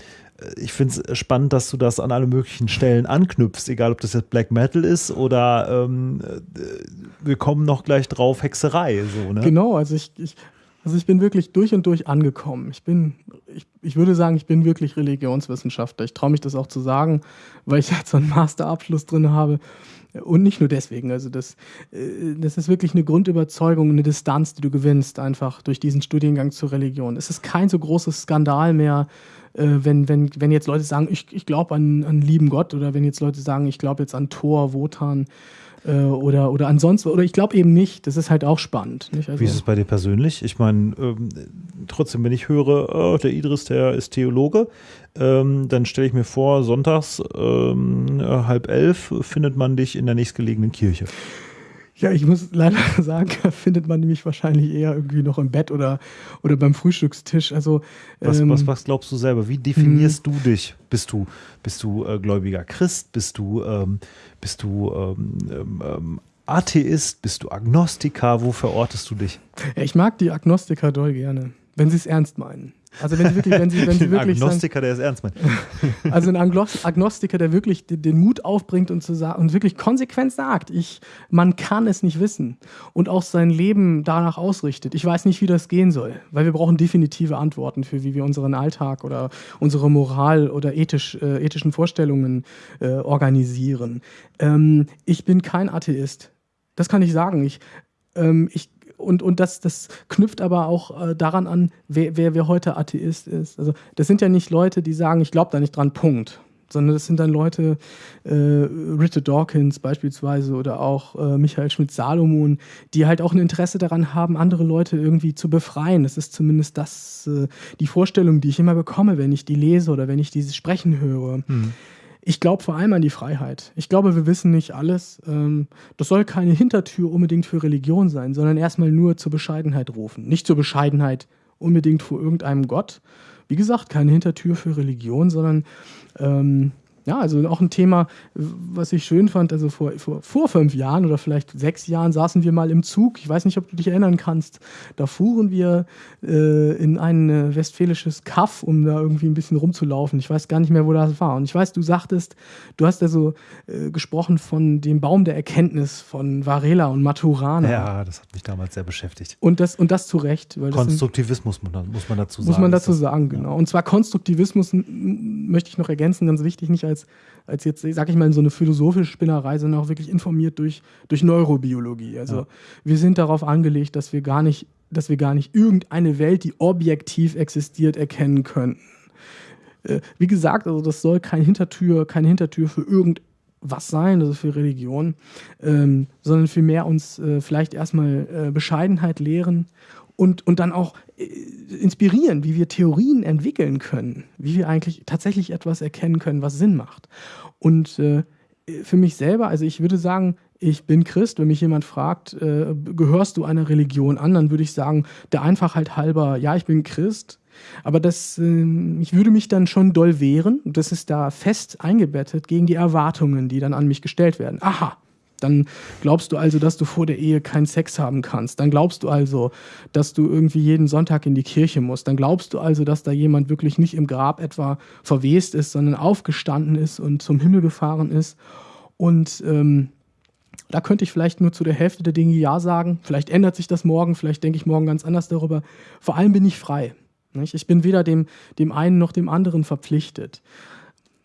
ich finde es spannend, dass du das an alle möglichen Stellen anknüpfst, egal ob das jetzt Black Metal ist oder ähm, äh, wir kommen noch gleich drauf, Hexerei. So, ne? Genau, also ich, ich, also ich bin wirklich durch und durch angekommen. Ich bin, ich, ich würde sagen, ich bin wirklich Religionswissenschaftler. Ich traue mich das auch zu sagen, weil ich jetzt so einen Masterabschluss drin habe. Und nicht nur deswegen. Also das, äh, das ist wirklich eine Grundüberzeugung, eine Distanz, die du gewinnst, einfach durch diesen Studiengang zur Religion. Es ist kein so großes Skandal mehr, äh, wenn, wenn, wenn jetzt Leute sagen, ich, ich glaube an, an lieben Gott oder wenn jetzt Leute sagen, ich glaube jetzt an Thor, Wotan oder, oder ansonsten, oder ich glaube eben nicht, das ist halt auch spannend. Also Wie ist es bei dir persönlich? Ich meine, ähm, trotzdem, wenn ich höre, oh, der Idris, der ist Theologe, ähm, dann stelle ich mir vor, sonntags ähm, halb elf findet man dich in der nächstgelegenen Kirche. Ja, ich muss leider sagen, findet man nämlich wahrscheinlich eher irgendwie noch im Bett oder, oder beim Frühstückstisch. Also, was, ähm, was, was glaubst du selber? Wie definierst hm. du dich? Bist du, bist du äh, gläubiger Christ? Bist du, ähm, bist du ähm, ähm Atheist? Bist du Agnostiker? Wo verortest du dich? Ich mag die Agnostiker doll gerne, wenn sie es ernst meinen. Also wenn sie wirklich, wenn sie, wenn sie wirklich. Ein Agnostiker, sagen, der es ernst meint. Also ein Agnostiker, der wirklich den Mut aufbringt und, zu sagen, und wirklich konsequent sagt, ich, man kann es nicht wissen und auch sein Leben danach ausrichtet. Ich weiß nicht, wie das gehen soll, weil wir brauchen definitive Antworten für, wie wir unseren Alltag oder unsere Moral oder ethisch, äh, ethischen Vorstellungen äh, organisieren. Ähm, ich bin kein Atheist. Das kann ich sagen. Ich, ähm, ich und, und das, das knüpft aber auch äh, daran an, wer, wer, wer heute Atheist ist. Also das sind ja nicht Leute, die sagen, ich glaube da nicht dran, Punkt. Sondern das sind dann Leute, äh, Richard Dawkins beispielsweise oder auch äh, Michael Schmidt-Salomon, die halt auch ein Interesse daran haben, andere Leute irgendwie zu befreien. Das ist zumindest das, äh, die Vorstellung, die ich immer bekomme, wenn ich die lese oder wenn ich dieses Sprechen höre. Hm. Ich glaube vor allem an die Freiheit. Ich glaube, wir wissen nicht alles. Ähm, das soll keine Hintertür unbedingt für Religion sein, sondern erstmal nur zur Bescheidenheit rufen. Nicht zur Bescheidenheit unbedingt vor irgendeinem Gott. Wie gesagt, keine Hintertür für Religion, sondern ähm, ja, also auch ein Thema, was ich schön fand. Also vor, vor, vor fünf Jahren oder vielleicht sechs Jahren saßen wir mal im Zug. Ich weiß nicht, ob du dich erinnern kannst. Da fuhren wir äh, in ein äh, westfälisches Kaff, um da irgendwie ein bisschen rumzulaufen. Ich weiß gar nicht mehr, wo das war. Und ich weiß, du sagtest, du hast also äh, gesprochen von dem Baum der Erkenntnis von Varela und Maturana. Ja, das hat mich damals sehr beschäftigt. Und das, und das zu Recht. Konstruktivismus sind, muss man dazu sagen. Muss man dazu sagen, genau. Und zwar Konstruktivismus möchte ich noch ergänzen, ganz wichtig, nicht als als, als jetzt, sag ich mal, in so eine philosophische Spinnerei, sondern auch wirklich informiert durch, durch Neurobiologie. Also ja. wir sind darauf angelegt, dass wir gar nicht, dass wir gar nicht irgendeine Welt, die objektiv existiert, erkennen könnten. Äh, wie gesagt, also das soll kein Hintertür, keine Hintertür für irgendwas sein, also für Religion, ähm, sondern vielmehr uns äh, vielleicht erstmal äh, Bescheidenheit lehren und, und dann auch inspirieren, wie wir Theorien entwickeln können, wie wir eigentlich tatsächlich etwas erkennen können, was Sinn macht. Und äh, für mich selber, also ich würde sagen, ich bin Christ. Wenn mich jemand fragt, äh, gehörst du einer Religion an, dann würde ich sagen, der Einfachheit halber, ja, ich bin Christ. Aber das, äh, ich würde mich dann schon doll wehren. Das ist da fest eingebettet gegen die Erwartungen, die dann an mich gestellt werden. Aha, dann glaubst du also, dass du vor der Ehe keinen Sex haben kannst. Dann glaubst du also, dass du irgendwie jeden Sonntag in die Kirche musst. Dann glaubst du also, dass da jemand wirklich nicht im Grab etwa verwest ist, sondern aufgestanden ist und zum Himmel gefahren ist. Und ähm, da könnte ich vielleicht nur zu der Hälfte der Dinge Ja sagen. Vielleicht ändert sich das morgen, vielleicht denke ich morgen ganz anders darüber. Vor allem bin ich frei. Ich bin weder dem, dem einen noch dem anderen verpflichtet.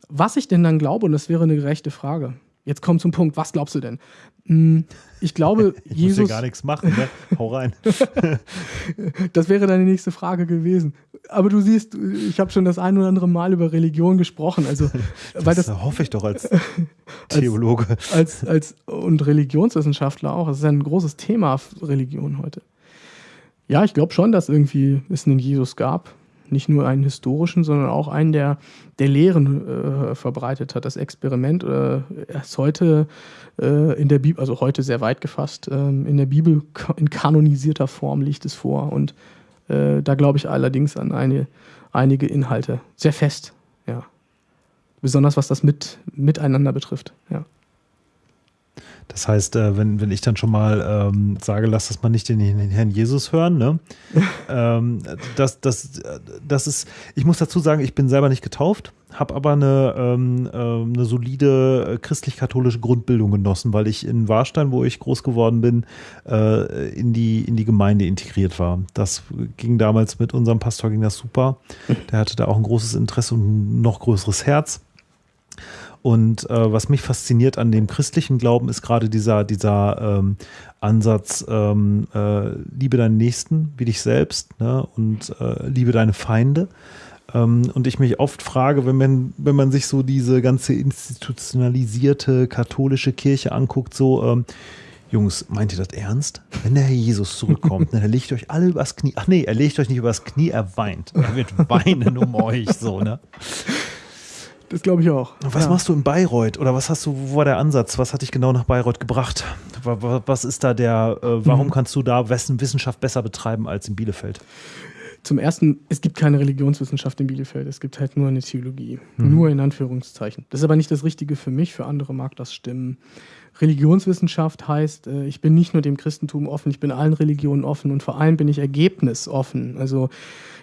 Was ich denn dann glaube, und das wäre eine gerechte Frage, Jetzt komm zum Punkt. Was glaubst du denn? Hm, ich glaube, ich Jesus. Muss ja gar nichts machen, ne? Hau rein. das wäre deine nächste Frage gewesen. Aber du siehst, ich habe schon das ein oder andere Mal über Religion gesprochen. Also, das, weil das hoffe ich doch als Theologe. Als, als, als, und Religionswissenschaftler auch. Es ist ein großes Thema Religion heute. Ja, ich glaube schon, dass irgendwie es einen Jesus gab nicht nur einen historischen, sondern auch einen, der, der Lehren äh, verbreitet hat. Das Experiment äh, ist heute äh, in der Bibel, also heute sehr weit gefasst, ähm, in der Bibel in kanonisierter Form liegt es vor. Und äh, da glaube ich allerdings an eine, einige Inhalte. Sehr fest, ja. Besonders was das mit, Miteinander betrifft, ja. Das heißt, äh, wenn, wenn ich dann schon mal ähm, sage, lass das mal nicht den, den Herrn Jesus hören, ne? ähm, das, das, das ist, ich muss dazu sagen, ich bin selber nicht getauft, habe aber eine, ähm, äh, eine solide äh, christlich-katholische Grundbildung genossen, weil ich in Warstein, wo ich groß geworden bin, äh, in, die, in die Gemeinde integriert war. Das ging damals mit unserem Pastor, ging das super. Der hatte da auch ein großes Interesse und ein noch größeres Herz. Und äh, was mich fasziniert an dem christlichen Glauben ist gerade dieser, dieser ähm, Ansatz, ähm, äh, liebe deinen Nächsten wie dich selbst ne? und äh, liebe deine Feinde. Ähm, und ich mich oft frage, wenn man, wenn man sich so diese ganze institutionalisierte katholische Kirche anguckt, so, ähm, Jungs, meint ihr das ernst? Wenn der Herr Jesus zurückkommt, ne, er legt euch alle übers Knie. Ach nee, er legt euch nicht übers Knie, er weint. Er wird weinen um euch, so, ne? Das glaube ich auch. Was ja. machst du in Bayreuth? Oder was hast du, wo war der Ansatz? Was hat dich genau nach Bayreuth gebracht? Was ist da der, äh, warum mhm. kannst du da Wissenschaft besser betreiben als in Bielefeld? Zum ersten, es gibt keine Religionswissenschaft in Bielefeld, es gibt halt nur eine Theologie. Mhm. Nur in Anführungszeichen. Das ist aber nicht das Richtige für mich, für andere mag das stimmen. Religionswissenschaft heißt, äh, ich bin nicht nur dem Christentum offen, ich bin allen Religionen offen und vor allem bin ich ergebnisoffen. Also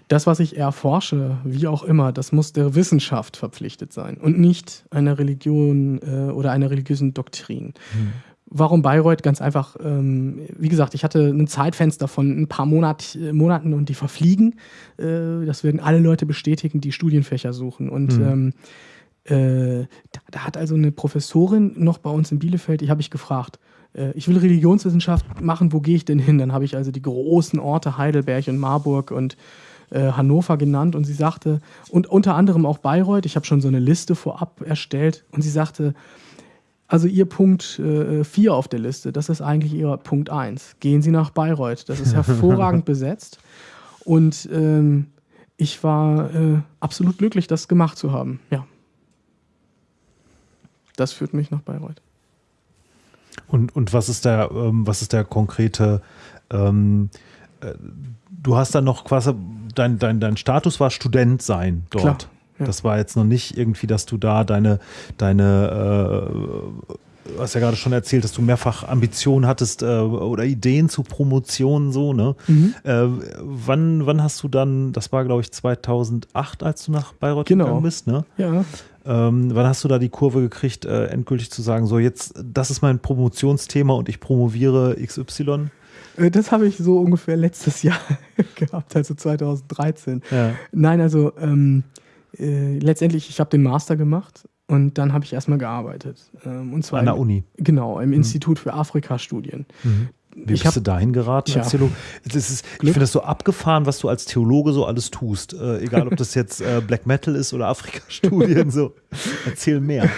das, was ich erforsche, wie auch immer, das muss der Wissenschaft verpflichtet sein und nicht einer Religion äh, oder einer religiösen Doktrin. Hm. Warum Bayreuth? Ganz einfach, ähm, wie gesagt, ich hatte ein Zeitfenster von ein paar Monat, äh, Monaten und die verfliegen. Äh, das werden alle Leute bestätigen, die Studienfächer suchen. Und hm. ähm, äh, da, da, hat also eine Professorin noch bei uns in Bielefeld, die habe ich gefragt, äh, ich will Religionswissenschaft machen, wo gehe ich denn hin? Dann habe ich also die großen Orte Heidelberg und Marburg und äh, Hannover genannt und sie sagte, und unter anderem auch Bayreuth, ich habe schon so eine Liste vorab erstellt und sie sagte, also Ihr Punkt 4 äh, auf der Liste, das ist eigentlich Ihr Punkt 1. Gehen Sie nach Bayreuth, das ist hervorragend besetzt und ähm, ich war äh, absolut glücklich, das gemacht zu haben, ja. Das führt mich nach Bayreuth. Und, und was ist der, ähm, was ist der konkrete, ähm, äh, du hast dann noch quasi, dein, dein, dein Status war Student sein dort. Klar, ja. Das war jetzt noch nicht irgendwie, dass du da deine, deine äh, du hast ja gerade schon erzählt, dass du mehrfach Ambitionen hattest äh, oder Ideen zu Promotionen so, ne? Mhm. Äh, wann, wann hast du dann, das war glaube ich 2008, als du nach Bayreuth genau. gegangen bist, ne? Ja. Ähm, wann hast du da die Kurve gekriegt, äh, endgültig zu sagen, so jetzt, das ist mein Promotionsthema und ich promoviere XY? Äh, das habe ich so ungefähr letztes Jahr gehabt, also 2013. Ja. Nein, also ähm, äh, letztendlich, ich habe den Master gemacht und dann habe ich erstmal gearbeitet. Ähm, und zwar An der Uni. Genau, im mhm. Institut für Afrikastudien. Mhm. Wie bist hab, du dahin geraten tja, als Theologe? Ist, ich finde das so abgefahren, was du als Theologe so alles tust. Äh, egal, ob das jetzt äh, Black Metal ist oder Afrika-Studien. so. Erzähl mehr.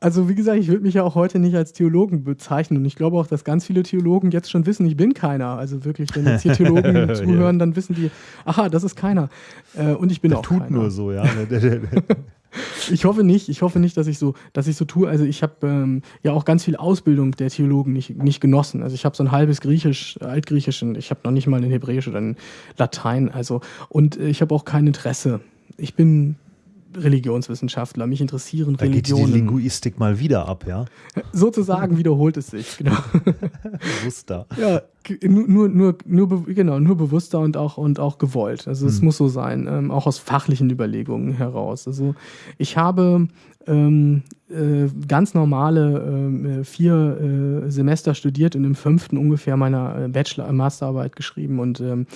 Also wie gesagt, ich würde mich ja auch heute nicht als Theologen bezeichnen. Und ich glaube auch, dass ganz viele Theologen jetzt schon wissen, ich bin keiner. Also wirklich, wenn jetzt hier Theologen zuhören, ja. dann wissen die, aha, das ist keiner. Äh, und ich bin der auch tut keiner. nur so, ja. Ich hoffe nicht. Ich hoffe nicht, dass ich so, dass ich so tue. Also ich habe ähm, ja auch ganz viel Ausbildung der Theologen nicht, nicht genossen. Also ich habe so ein halbes Griechisch, Altgriechisch und ich habe noch nicht mal ein Hebräisch oder ein Latein. Also und äh, ich habe auch kein Interesse. Ich bin Religionswissenschaftler. Mich interessieren da Religionen. Geht die Linguistik mal wieder ab, ja? Sozusagen wiederholt es sich, genau. Bewusster. Ja, nur, nur, nur, genau, nur bewusster und auch, und auch gewollt. Also es hm. muss so sein, ähm, auch aus fachlichen Überlegungen heraus. Also ich habe ähm, äh, ganz normale äh, vier äh, Semester studiert und im fünften ungefähr meiner äh, Bachelor-Masterarbeit geschrieben und ähm,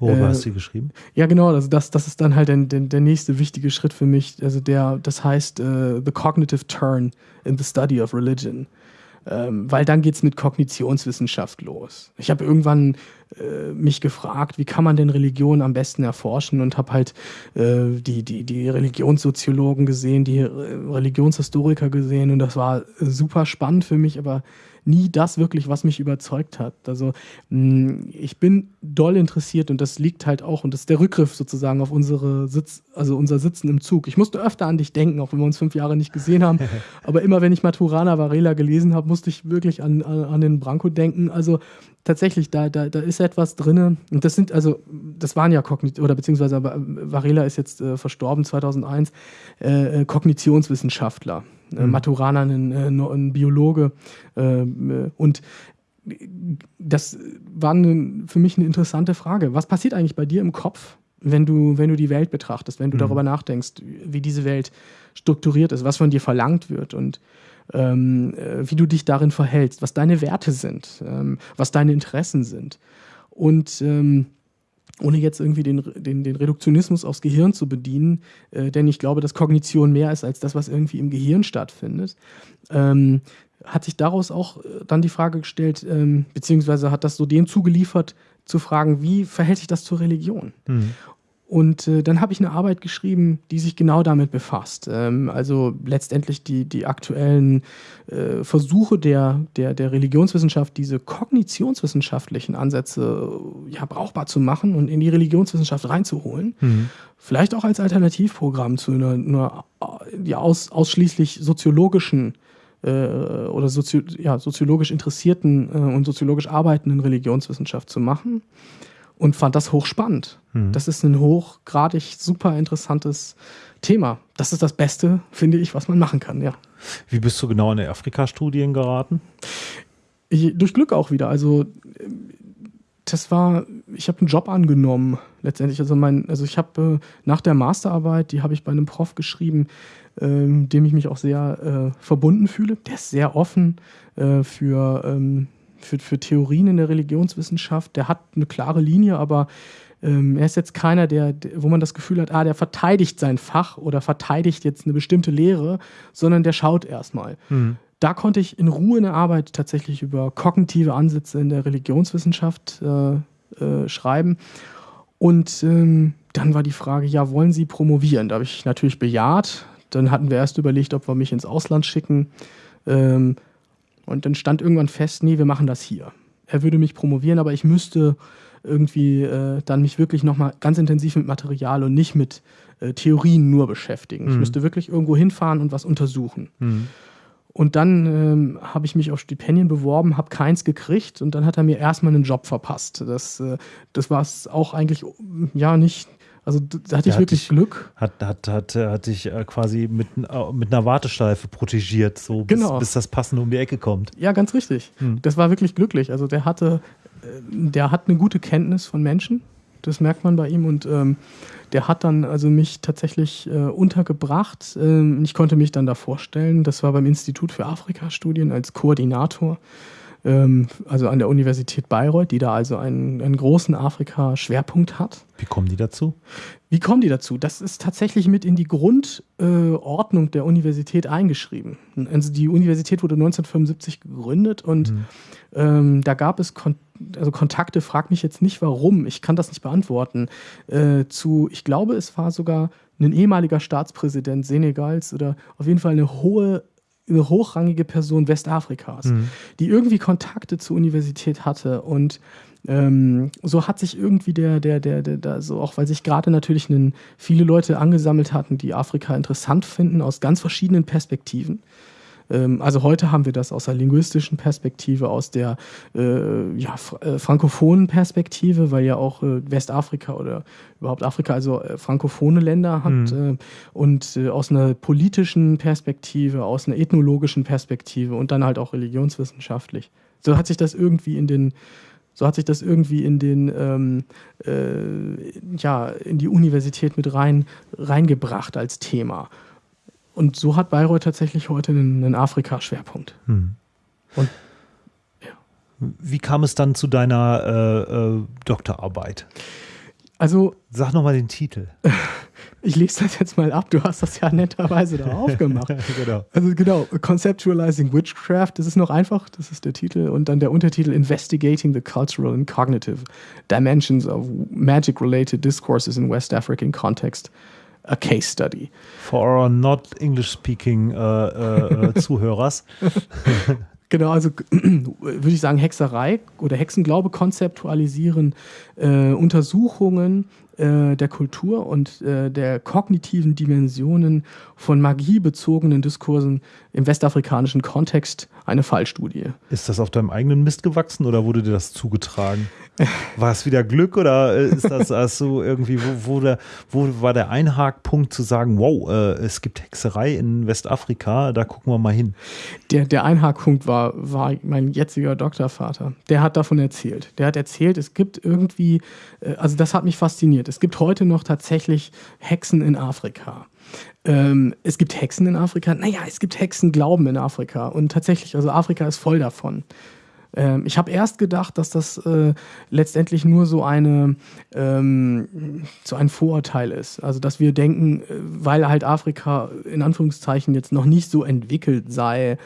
Worüber hast du geschrieben? Ja, genau. Also das, das ist dann halt der, der, der nächste wichtige Schritt für mich. Also der, das heißt uh, The Cognitive Turn in the Study of Religion. Ähm, weil dann geht es mit Kognitionswissenschaft los. Ich habe irgendwann äh, mich gefragt, wie kann man denn Religion am besten erforschen und habe halt äh, die, die, die Religionssoziologen gesehen, die Religionshistoriker gesehen und das war super spannend für mich, aber nie das wirklich, was mich überzeugt hat. Also mm, ich bin doll interessiert und das liegt halt auch, und das ist der Rückgriff sozusagen auf unsere Sitz, also unser Sitzen im Zug. Ich musste öfter an dich denken, auch wenn wir uns fünf Jahre nicht gesehen haben. Aber immer wenn ich Maturana Varela gelesen habe, musste ich wirklich an, an, an den Branko denken. Also tatsächlich, da, da, da ist etwas drin. Und das sind, also, das waren ja Kognit oder beziehungsweise Varela ist jetzt äh, verstorben 2001, äh, äh, Kognitionswissenschaftler. Äh, mhm. Maturana, ein, äh, ein Biologe. Äh, und das war eine, für mich eine interessante Frage. Was passiert eigentlich bei dir im Kopf, wenn du, wenn du die Welt betrachtest, wenn du mhm. darüber nachdenkst, wie diese Welt strukturiert ist, was von dir verlangt wird und ähm, wie du dich darin verhältst, was deine Werte sind, ähm, was deine Interessen sind. Und ähm, ohne jetzt irgendwie den, den, den Reduktionismus aufs Gehirn zu bedienen, äh, denn ich glaube, dass Kognition mehr ist als das, was irgendwie im Gehirn stattfindet, ähm, hat sich daraus auch äh, dann die Frage gestellt, ähm, beziehungsweise hat das so dem zugeliefert, zu fragen, wie verhält sich das zur Religion? Mhm. Und äh, dann habe ich eine Arbeit geschrieben, die sich genau damit befasst. Ähm, also letztendlich die, die aktuellen äh, Versuche der, der, der Religionswissenschaft, diese kognitionswissenschaftlichen Ansätze äh, ja, brauchbar zu machen und in die Religionswissenschaft reinzuholen. Mhm. Vielleicht auch als Alternativprogramm zu einer, einer ja, aus, ausschließlich soziologischen äh, oder sozio ja, soziologisch interessierten äh, und soziologisch arbeitenden Religionswissenschaft zu machen und fand das hochspannend. Mhm. Das ist ein hochgradig super interessantes Thema. Das ist das Beste, finde ich, was man machen kann, ja. Wie bist du genau in die Afrika-Studien geraten? Ich, durch Glück auch wieder. Also das war, ich habe einen Job angenommen letztendlich. Also mein, also ich habe äh, nach der Masterarbeit, die habe ich bei einem Prof geschrieben, ähm, dem ich mich auch sehr äh, verbunden fühle. Der ist sehr offen äh, für ähm, für, für Theorien in der Religionswissenschaft. Der hat eine klare Linie, aber ähm, er ist jetzt keiner, der, wo man das Gefühl hat, ah, der verteidigt sein Fach oder verteidigt jetzt eine bestimmte Lehre, sondern der schaut erstmal. Mhm. Da konnte ich in Ruhe eine Arbeit tatsächlich über kognitive Ansätze in der Religionswissenschaft äh, äh, schreiben. Und ähm, dann war die Frage, ja, wollen Sie promovieren? Da habe ich natürlich bejaht. Dann hatten wir erst überlegt, ob wir mich ins Ausland schicken. Ähm, und dann stand irgendwann fest, nee, wir machen das hier. Er würde mich promovieren, aber ich müsste irgendwie äh, dann mich wirklich nochmal ganz intensiv mit Material und nicht mit äh, Theorien nur beschäftigen. Mhm. Ich müsste wirklich irgendwo hinfahren und was untersuchen. Mhm. Und dann ähm, habe ich mich auf Stipendien beworben, habe keins gekriegt und dann hat er mir erstmal einen Job verpasst. Das, äh, das war es auch eigentlich ja nicht, also da hatte ich wirklich dich, Glück. Hat, hat, hat, hat dich äh, quasi mit, mit einer Warteschleife protegiert, so bis, genau. bis das Passende um die Ecke kommt. Ja, ganz richtig. Hm. Das war wirklich glücklich. Also der hatte, äh, der hat eine gute Kenntnis von Menschen. Das merkt man bei ihm und ähm, der hat dann also mich tatsächlich äh, untergebracht. Ähm, ich konnte mich dann da vorstellen. Das war beim Institut für Afrika-Studien als Koordinator. Ähm, also an der Universität Bayreuth, die da also einen, einen großen Afrika-Schwerpunkt hat. Wie kommen die dazu? Wie kommen die dazu? Das ist tatsächlich mit in die Grundordnung äh, der Universität eingeschrieben. Also die Universität wurde 1975 gegründet und mhm. ähm, da gab es Kon also Kontakte, frag mich jetzt nicht warum, ich kann das nicht beantworten, äh, zu, ich glaube, es war sogar ein ehemaliger Staatspräsident Senegals oder auf jeden Fall eine hohe eine hochrangige Person Westafrikas, mhm. die irgendwie Kontakte zur Universität hatte und ähm, so hat sich irgendwie der, der, der, der, der so auch weil sich gerade natürlich einen, viele Leute angesammelt hatten, die Afrika interessant finden aus ganz verschiedenen Perspektiven. Ähm, also heute haben wir das aus der linguistischen Perspektive, aus der äh, ja, äh, frankophonen Perspektive, weil ja auch äh, Westafrika oder überhaupt Afrika also äh, frankophone Länder hat mhm. Äh, und äh, aus einer politischen Perspektive, aus einer ethnologischen Perspektive und dann halt auch religionswissenschaftlich. So hat sich das irgendwie in den so hat sich das irgendwie in den ähm, äh, ja in die Universität mit rein reingebracht als Thema. Und so hat Bayreuth tatsächlich heute einen, einen Afrika-Schwerpunkt. Hm. Und ja. Wie kam es dann zu deiner äh, äh, Doktorarbeit? Also. Sag nochmal den Titel. Ich lese das jetzt mal ab, du hast das ja netterweise da aufgemacht. genau. Also genau, Conceptualizing Witchcraft, das ist noch einfach, das ist der Titel. Und dann der Untertitel Investigating the Cultural and Cognitive Dimensions of Magic-Related Discourses in West African Context a case study. For our not English-speaking uh, uh, Zuhörers. Genau, also würde ich sagen, Hexerei oder Hexenglaube konzeptualisieren, äh, Untersuchungen äh, der Kultur und äh, der kognitiven Dimensionen von magiebezogenen Diskursen im westafrikanischen Kontext eine Fallstudie. Ist das auf deinem eigenen Mist gewachsen oder wurde dir das zugetragen? War es wieder Glück oder äh, ist das also irgendwie, wo, wo, der, wo war der Einhakpunkt zu sagen, wow, äh, es gibt Hexerei in Westafrika, da gucken wir mal hin? Der, der Einhakpunkt war, war mein jetziger Doktorvater. Der hat davon erzählt. Der hat erzählt, es gibt irgendwie, äh, also das hat mich fasziniert, es gibt heute noch tatsächlich Hexen in Afrika. Ähm, es gibt Hexen in Afrika. Naja, es gibt Hexenglauben in Afrika. Und tatsächlich, also Afrika ist voll davon. Ähm, ich habe erst gedacht, dass das äh, letztendlich nur so eine ähm, so ein Vorurteil ist. Also dass wir denken, äh, weil halt Afrika in Anführungszeichen jetzt noch nicht so entwickelt sei,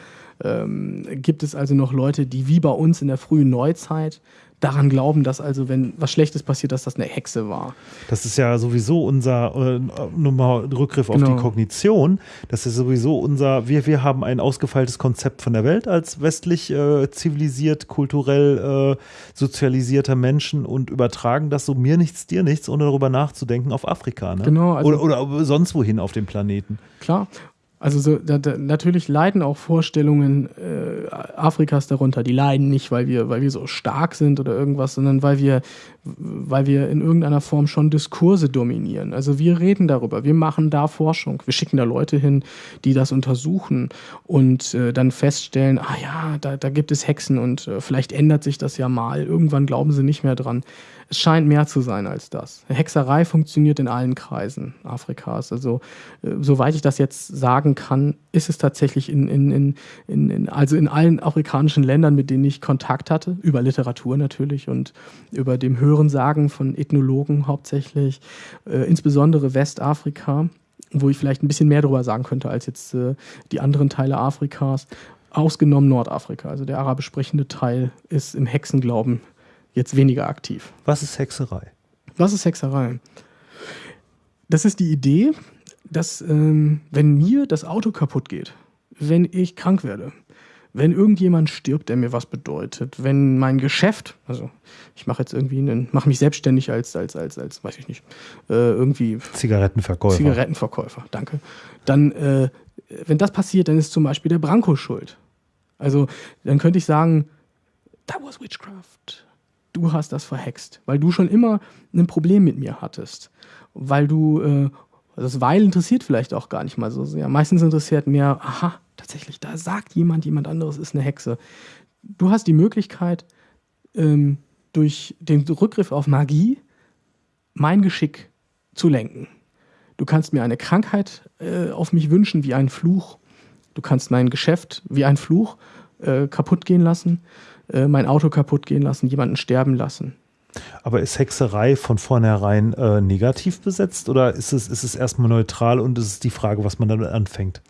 ähm, gibt es also noch Leute, die wie bei uns in der frühen Neuzeit daran glauben, dass also, wenn was Schlechtes passiert, dass das eine Hexe war. Das ist ja sowieso unser, äh, nochmal Rückgriff genau. auf die genau. Kognition, das ist sowieso unser, wir, wir haben ein ausgefeiltes Konzept von der Welt als westlich äh, zivilisiert, kulturell äh, sozialisierter Menschen und übertragen das so mir nichts, dir nichts, ohne darüber nachzudenken auf Afrika. Ne? Genau. Also oder, oder sonst wohin auf dem Planeten. Klar. Also so, da, da, natürlich leiden auch Vorstellungen äh, Afrikas darunter. Die leiden nicht, weil wir, weil wir so stark sind oder irgendwas, sondern weil wir, weil wir in irgendeiner Form schon Diskurse dominieren. Also wir reden darüber, wir machen da Forschung, wir schicken da Leute hin, die das untersuchen und äh, dann feststellen, ah ja, da, da gibt es Hexen und äh, vielleicht ändert sich das ja mal. Irgendwann glauben sie nicht mehr dran. Es scheint mehr zu sein als das. Hexerei funktioniert in allen Kreisen Afrikas. Also, äh, soweit ich das jetzt sagen kann, ist es tatsächlich in, in, in, in, in, also in allen afrikanischen Ländern, mit denen ich Kontakt hatte, über Literatur natürlich und über dem Hörensagen von Ethnologen hauptsächlich, äh, insbesondere Westafrika wo ich vielleicht ein bisschen mehr darüber sagen könnte als jetzt äh, die anderen Teile Afrikas, ausgenommen Nordafrika. Also der arabisch sprechende Teil ist im Hexenglauben jetzt weniger aktiv. Was ist Hexerei? Was ist Hexerei? Das ist die Idee, dass ähm, wenn mir das Auto kaputt geht, wenn ich krank werde, wenn irgendjemand stirbt, der mir was bedeutet, wenn mein Geschäft, also ich mache jetzt irgendwie einen, mache mich selbstständig als, als, als, als, weiß ich nicht, äh, irgendwie Zigarettenverkäufer. Zigarettenverkäufer, danke. Dann, äh, wenn das passiert, dann ist zum Beispiel der Branko schuld. Also dann könnte ich sagen, that was witchcraft du hast das verhext, weil du schon immer ein Problem mit mir hattest, weil du, äh, das Weil interessiert vielleicht auch gar nicht mal so sehr. Meistens interessiert mehr, aha, tatsächlich, da sagt jemand, jemand anderes ist eine Hexe. Du hast die Möglichkeit, ähm, durch den Rückgriff auf Magie mein Geschick zu lenken. Du kannst mir eine Krankheit äh, auf mich wünschen wie ein Fluch. Du kannst mein Geschäft wie ein Fluch äh, kaputt gehen lassen. Äh, mein Auto kaputt gehen lassen, jemanden sterben lassen. Aber ist Hexerei von vornherein äh, negativ besetzt oder ist es, ist es erstmal neutral und ist es die Frage, was man damit anfängt?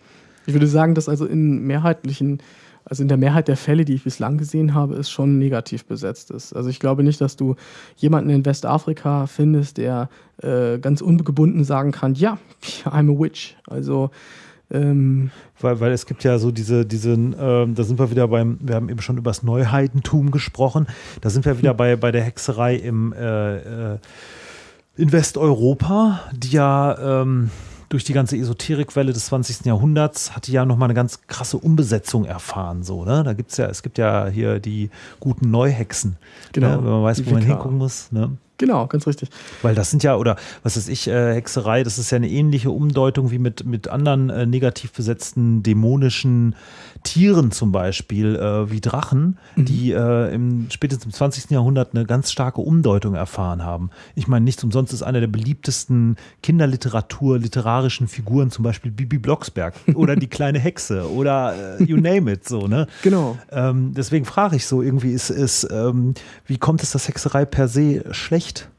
Ich würde sagen, dass also in mehrheitlichen, also in der Mehrheit der Fälle, die ich bislang gesehen habe, es schon negativ besetzt ist. Also ich glaube nicht, dass du jemanden in Westafrika findest, der äh, ganz ungebunden sagen kann, ja, I'm a witch. Also ähm, weil, weil es gibt ja so diese, diese äh, da sind wir wieder beim, wir haben eben schon über das Neuheidentum gesprochen, da sind wir wieder bei, bei der Hexerei im äh, äh, in Westeuropa, die ja ähm, durch die ganze Esoterikwelle des 20. Jahrhunderts hat die ja nochmal eine ganz krasse Umbesetzung erfahren. So, ne? Da gibt's ja, es gibt ja hier die guten Neuhexen. Genau. Ne? Wenn man weiß, wo man hingucken muss. Ne? Genau, ganz richtig. Weil das sind ja, oder was weiß ich, äh, Hexerei, das ist ja eine ähnliche Umdeutung wie mit, mit anderen äh, negativ besetzten dämonischen Tieren zum Beispiel, äh, wie Drachen, mhm. die äh, im spätestens im 20. Jahrhundert eine ganz starke Umdeutung erfahren haben. Ich meine, nichts umsonst ist einer der beliebtesten Kinderliteratur, literarischen Figuren, zum Beispiel Bibi Blocksberg oder die kleine Hexe oder äh, you name it, so, ne? Genau. Ähm, deswegen frage ich so, irgendwie ist, ist ähm, wie kommt es, dass Hexerei per se schlecht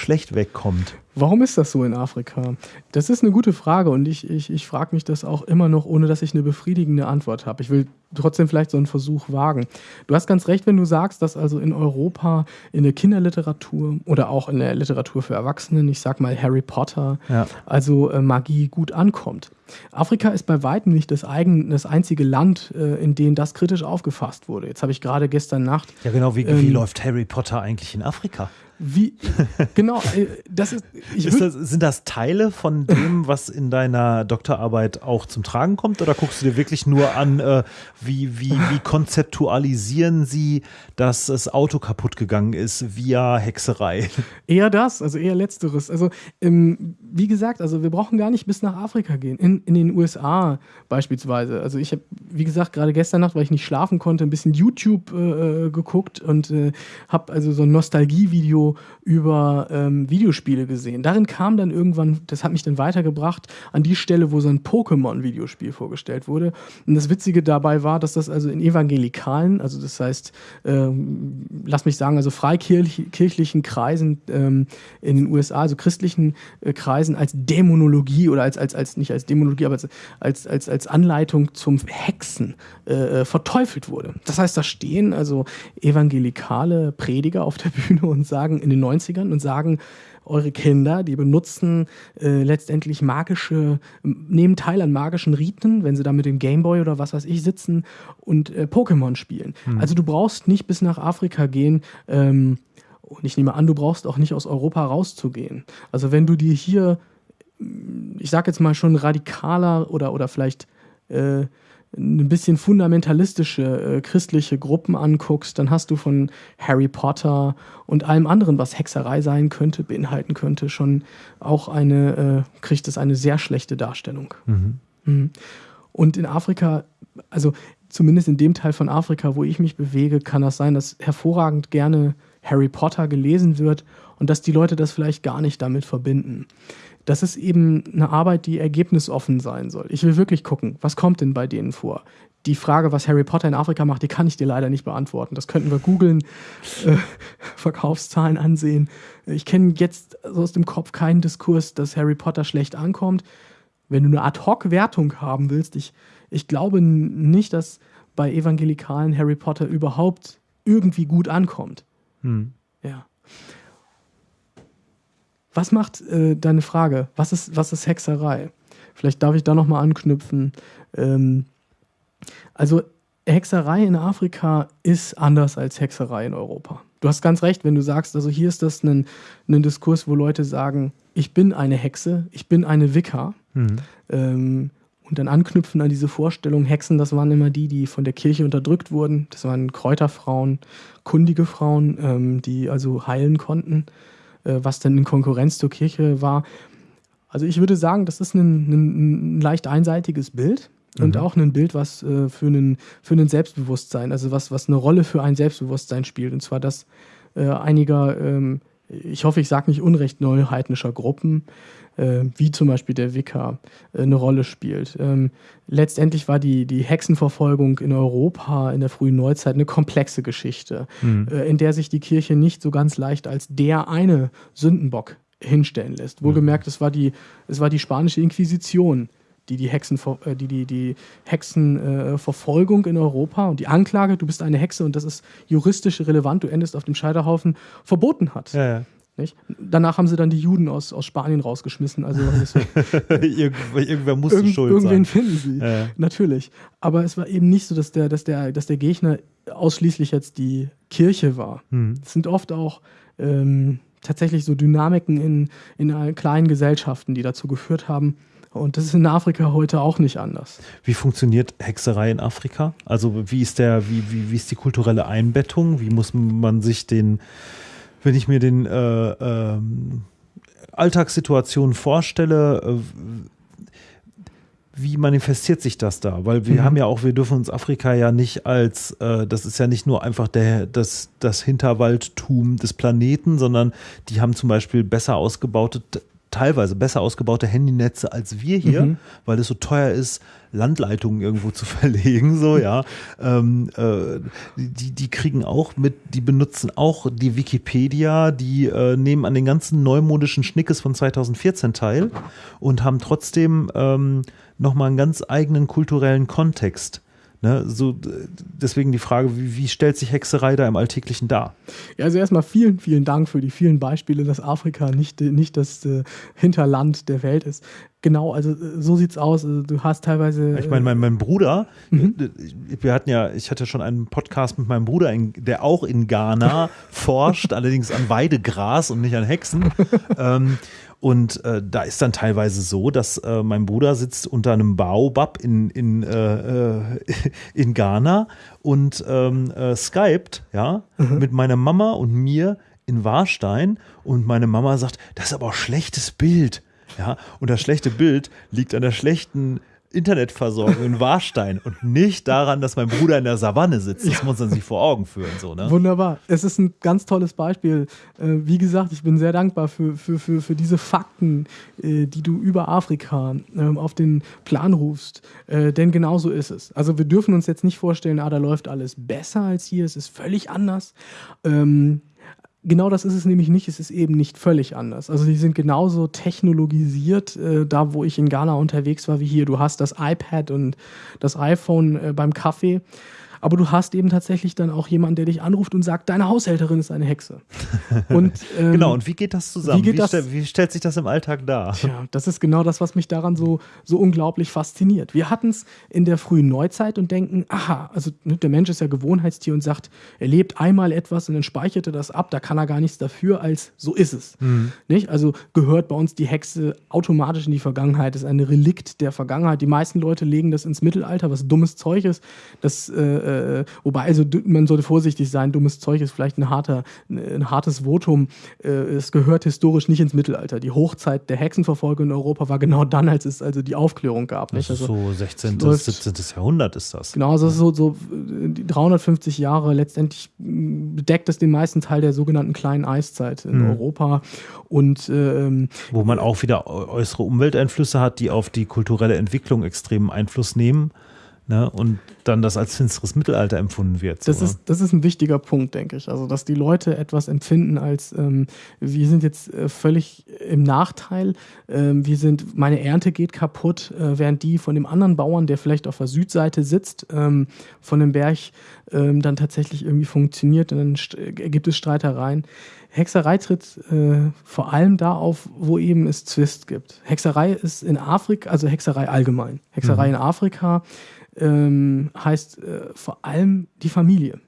schlecht, wegkommt. Warum ist das so in Afrika? Das ist eine gute Frage und ich, ich, ich frage mich das auch immer noch, ohne dass ich eine befriedigende Antwort habe. Ich will trotzdem vielleicht so einen Versuch wagen. Du hast ganz recht, wenn du sagst, dass also in Europa in der Kinderliteratur oder auch in der Literatur für Erwachsene, ich sag mal Harry Potter, ja. also äh, Magie gut ankommt. Afrika ist bei weitem nicht das, eigen, das einzige Land, äh, in dem das kritisch aufgefasst wurde. Jetzt habe ich gerade gestern Nacht. Ja, genau, wie, ähm, wie läuft Harry Potter eigentlich in Afrika? Wie, genau, äh, das ist. ist das, sind das Teile von dem, was in deiner Doktorarbeit auch zum Tragen kommt? Oder guckst du dir wirklich nur an, äh, wie, wie, wie konzeptualisieren sie, dass das Auto kaputt gegangen ist via Hexerei? Eher das, also eher Letzteres. Also, ähm, wie gesagt, also wir brauchen gar nicht bis nach Afrika gehen. In, in den USA beispielsweise. Also, ich habe, wie gesagt, gerade gestern Nacht, weil ich nicht schlafen konnte, ein bisschen YouTube äh, äh geguckt und äh, habe also so ein Nostalgie-Video über ähm, Videospiele gesehen. Darin kam dann irgendwann, das hat mich dann weitergebracht, an die Stelle, wo so ein Pokémon-Videospiel vorgestellt wurde. Und das Witzige dabei war, dass das also in evangelikalen, also das heißt, ähm, lass mich sagen, also freikirchlichen Kreisen ähm, in den USA, also christlichen äh, Kreisen als Dämonologie oder als, als, als nicht als Dämonologie, aber als, als, als Anleitung zum Hexen äh, äh verteufelt wurde. Das heißt, da stehen also evangelikale Prediger auf der Bühne und sagen, in den 90ern und sagen, eure Kinder, die benutzen äh, letztendlich magische, nehmen teil an magischen Riten, wenn sie da mit dem Gameboy oder was weiß ich sitzen und äh, Pokémon spielen. Mhm. Also du brauchst nicht bis nach Afrika gehen. Ähm, und ich nehme an, du brauchst auch nicht aus Europa rauszugehen. Also wenn du dir hier, ich sag jetzt mal schon radikaler oder, oder vielleicht äh, ein bisschen fundamentalistische äh, christliche Gruppen anguckst, dann hast du von Harry Potter und allem anderen, was Hexerei sein könnte, beinhalten könnte, schon auch eine, äh, kriegt es eine sehr schlechte Darstellung. Mhm. Mhm. Und in Afrika, also zumindest in dem Teil von Afrika, wo ich mich bewege, kann das sein, dass hervorragend gerne Harry Potter gelesen wird und dass die Leute das vielleicht gar nicht damit verbinden das ist eben eine Arbeit, die ergebnisoffen sein soll. Ich will wirklich gucken, was kommt denn bei denen vor? Die Frage, was Harry Potter in Afrika macht, die kann ich dir leider nicht beantworten. Das könnten wir googeln, äh, Verkaufszahlen ansehen. Ich kenne jetzt so aus dem Kopf keinen Diskurs, dass Harry Potter schlecht ankommt. Wenn du eine Ad-Hoc-Wertung haben willst, ich, ich glaube nicht, dass bei evangelikalen Harry Potter überhaupt irgendwie gut ankommt. Hm. Ja. Was macht äh, deine Frage? Was ist, was ist Hexerei? Vielleicht darf ich da nochmal anknüpfen. Ähm, also Hexerei in Afrika ist anders als Hexerei in Europa. Du hast ganz recht, wenn du sagst, also hier ist das ein, ein Diskurs, wo Leute sagen, ich bin eine Hexe, ich bin eine Wicca. Mhm. Ähm, und dann anknüpfen an diese Vorstellung, Hexen, das waren immer die, die von der Kirche unterdrückt wurden. Das waren Kräuterfrauen, kundige Frauen, ähm, die also heilen konnten. Äh, was dann in Konkurrenz zur Kirche war. Also ich würde sagen, das ist ein, ein, ein leicht einseitiges Bild und mhm. auch ein Bild, was äh, für, einen, für einen Selbstbewusstsein, also was, was eine Rolle für ein Selbstbewusstsein spielt. Und zwar das äh, einiger ähm, ich hoffe, ich sage nicht unrecht, neuheidnischer Gruppen, äh, wie zum Beispiel der Wicker, äh, eine Rolle spielt. Ähm, letztendlich war die, die Hexenverfolgung in Europa in der frühen Neuzeit eine komplexe Geschichte, mhm. äh, in der sich die Kirche nicht so ganz leicht als der eine Sündenbock hinstellen lässt. Wohlgemerkt, es war die, es war die spanische Inquisition, die die, Hexen, äh, die, die, die Hexenverfolgung in Europa und die Anklage, du bist eine Hexe und das ist juristisch relevant, du endest auf dem Scheiterhaufen, verboten hat. Ja, ja. Nicht? Danach haben sie dann die Juden aus, aus Spanien rausgeschmissen. Also irgendwer musste irgend, schuld irgendwen sein. finden sie, ja. natürlich. Aber es war eben nicht so, dass der, dass der, dass der Gegner ausschließlich jetzt die Kirche war. Hm. Es sind oft auch ähm, tatsächlich so Dynamiken in, in kleinen Gesellschaften, die dazu geführt haben, und das ist in Afrika heute auch nicht anders. Wie funktioniert Hexerei in Afrika? Also wie ist der, wie, wie, wie ist die kulturelle Einbettung? Wie muss man sich den, wenn ich mir den äh, äh, Alltagssituationen vorstelle, äh, wie manifestiert sich das da? Weil wir mhm. haben ja auch, wir dürfen uns Afrika ja nicht als, äh, das ist ja nicht nur einfach der, das, das Hinterwaldtum des Planeten, sondern die haben zum Beispiel besser ausgebaute teilweise besser ausgebaute Handynetze als wir hier, mhm. weil es so teuer ist, Landleitungen irgendwo zu verlegen, so, ja. ähm, äh, die, die kriegen auch mit, die benutzen auch die Wikipedia, die äh, nehmen an den ganzen neumodischen Schnickes von 2014 teil und haben trotzdem ähm, nochmal einen ganz eigenen kulturellen Kontext. Ne, so, deswegen die Frage, wie, wie, stellt sich Hexerei da im Alltäglichen dar? Ja, also erstmal vielen, vielen Dank für die vielen Beispiele, dass Afrika nicht, nicht das äh, Hinterland der Welt ist. Genau, also äh, so sieht's aus. Also, du hast teilweise. Ich meine, mein, mein Bruder, mhm. Äh, wir hatten ja, ich hatte schon einen Podcast mit meinem Bruder, in, der auch in Ghana forscht, allerdings an Weidegras und nicht an Hexen. ähm, und äh, da ist dann teilweise so, dass äh, mein Bruder sitzt unter einem Baobab in, in, äh, äh in Ghana und ähm, äh, skypt, ja, mhm. mit meiner Mama und mir in Warstein und meine Mama sagt, das ist aber auch schlechtes Bild. Ja, und das schlechte Bild liegt an der schlechten Internetversorgung in Warstein und nicht daran, dass mein Bruder in der Savanne sitzt. Das ja. muss man sich vor Augen führen. So, ne? Wunderbar. Es ist ein ganz tolles Beispiel. Äh, wie gesagt, ich bin sehr dankbar für, für, für, für diese Fakten, äh, die du über Afrika ähm, auf den Plan rufst. Äh, denn genau so ist es. Also wir dürfen uns jetzt nicht vorstellen, ah, da läuft alles besser als hier, es ist völlig anders. Ähm, Genau das ist es nämlich nicht, es ist eben nicht völlig anders. Also die sind genauso technologisiert, äh, da wo ich in Ghana unterwegs war wie hier. Du hast das iPad und das iPhone äh, beim Kaffee aber du hast eben tatsächlich dann auch jemanden, der dich anruft und sagt, deine Haushälterin ist eine Hexe. Und, ähm, genau, und wie geht das zusammen? Wie, geht wie, das, stell, wie, stellt sich das im Alltag dar? Tja, das ist genau das, was mich daran so, so unglaublich fasziniert. Wir hatten es in der frühen Neuzeit und denken, aha, also ne, der Mensch ist ja Gewohnheitstier und sagt, er lebt einmal etwas und dann speichert er das ab, da kann er gar nichts dafür, als so ist es. Mhm. Nicht? Also gehört bei uns die Hexe automatisch in die Vergangenheit, ist ein Relikt der Vergangenheit. Die meisten Leute legen das ins Mittelalter, was dummes Zeug ist. Das äh, äh, wobei, also man sollte vorsichtig sein, dummes Zeug ist vielleicht ein, harter, ein hartes Votum. Äh, es gehört historisch nicht ins Mittelalter. Die Hochzeit der Hexenverfolgung in Europa war genau dann, als es also die Aufklärung gab. Nicht? Also, so 16. bis 17. Jahrhundert ist das. Genau, also so, so 350 Jahre letztendlich bedeckt es den meisten Teil der sogenannten kleinen Eiszeit in mhm. Europa. Und, ähm, Wo man auch wieder äußere Umwelteinflüsse hat, die auf die kulturelle Entwicklung extremen Einfluss nehmen. Ne, und dann das als finsteres Mittelalter empfunden wird. So. Das, ist, das ist ein wichtiger Punkt, denke ich. Also, dass die Leute etwas empfinden als, ähm, wir sind jetzt äh, völlig im Nachteil, ähm, wir sind, meine Ernte geht kaputt, äh, während die von dem anderen Bauern, der vielleicht auf der Südseite sitzt, ähm, von dem Berg ähm, dann tatsächlich irgendwie funktioniert und dann äh, gibt es Streitereien. Hexerei tritt äh, vor allem da auf, wo eben es Zwist gibt. Hexerei ist in Afrika, also Hexerei allgemein. Hexerei mhm. in Afrika ähm, heißt äh, vor allem die Familie.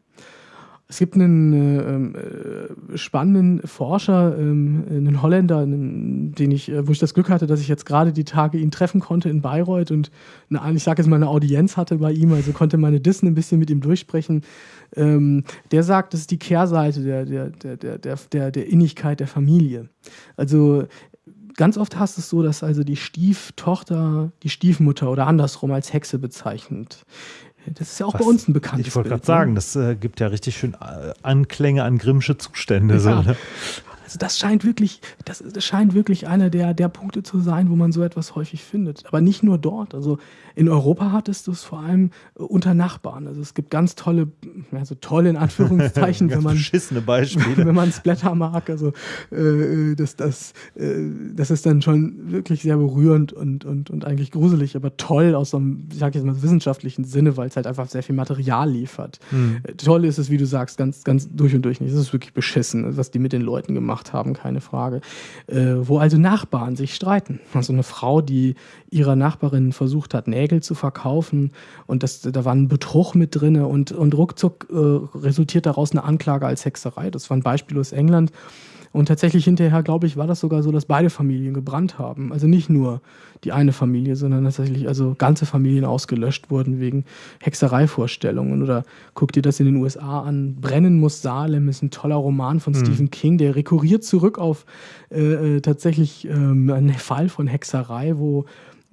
Es gibt einen äh, äh, spannenden Forscher, ähm, einen Holländer, einen, den ich, äh, wo ich das Glück hatte, dass ich jetzt gerade die Tage ihn treffen konnte in Bayreuth und eine, ich sage jetzt mal eine Audienz hatte bei ihm, also konnte meine Dissen ein bisschen mit ihm durchsprechen. Ähm, der sagt, das ist die Kehrseite der, der, der, der, der, der Innigkeit der Familie. Also ganz oft hast du es so, dass also die Stieftochter die Stiefmutter oder andersrum als Hexe bezeichnet. Das ist ja auch Was, bei uns ein bekanntes Ich wollte gerade sagen, ne? das äh, gibt ja richtig schön äh, Anklänge an Grimmsche Zustände. Ja. So, ne? Also das scheint wirklich, das, das scheint wirklich einer der, der Punkte zu sein, wo man so etwas häufig findet. Aber nicht nur dort. Also in Europa hattest du es vor allem äh, unter Nachbarn. Also es gibt ganz tolle, also tolle in Anführungszeichen, wenn man beschissene Beispiele. wenn man Splatter mag. Also äh, das, das, äh, das ist dann schon wirklich sehr berührend und, und, und eigentlich gruselig, aber toll aus so einem, ich sag jetzt mal, wissenschaftlichen Sinne, weil es halt einfach sehr viel Material liefert. Hm. Äh, toll ist es, wie du sagst, ganz, ganz durch und durch nicht. Es ist wirklich beschissen, was die mit den Leuten gemacht haben, keine Frage. Äh, wo also Nachbarn sich streiten. Also eine Frau, die ihrer Nachbarin versucht hat, Nägel zu verkaufen und das, da war ein Betrug mit drin und, und ruckzuck äh, resultiert daraus eine Anklage als Hexerei. Das war ein Beispiel aus England. Und tatsächlich hinterher, glaube ich, war das sogar so, dass beide Familien gebrannt haben. Also nicht nur die eine Familie, sondern tatsächlich also ganze Familien ausgelöscht wurden wegen Hexereivorstellungen. Oder guck dir das in den USA an. Brennen muss Salem ist ein toller Roman von mhm. Stephen King, der rekurriert zurück auf äh, äh tatsächlich ähm, einen Fall von Hexerei, wo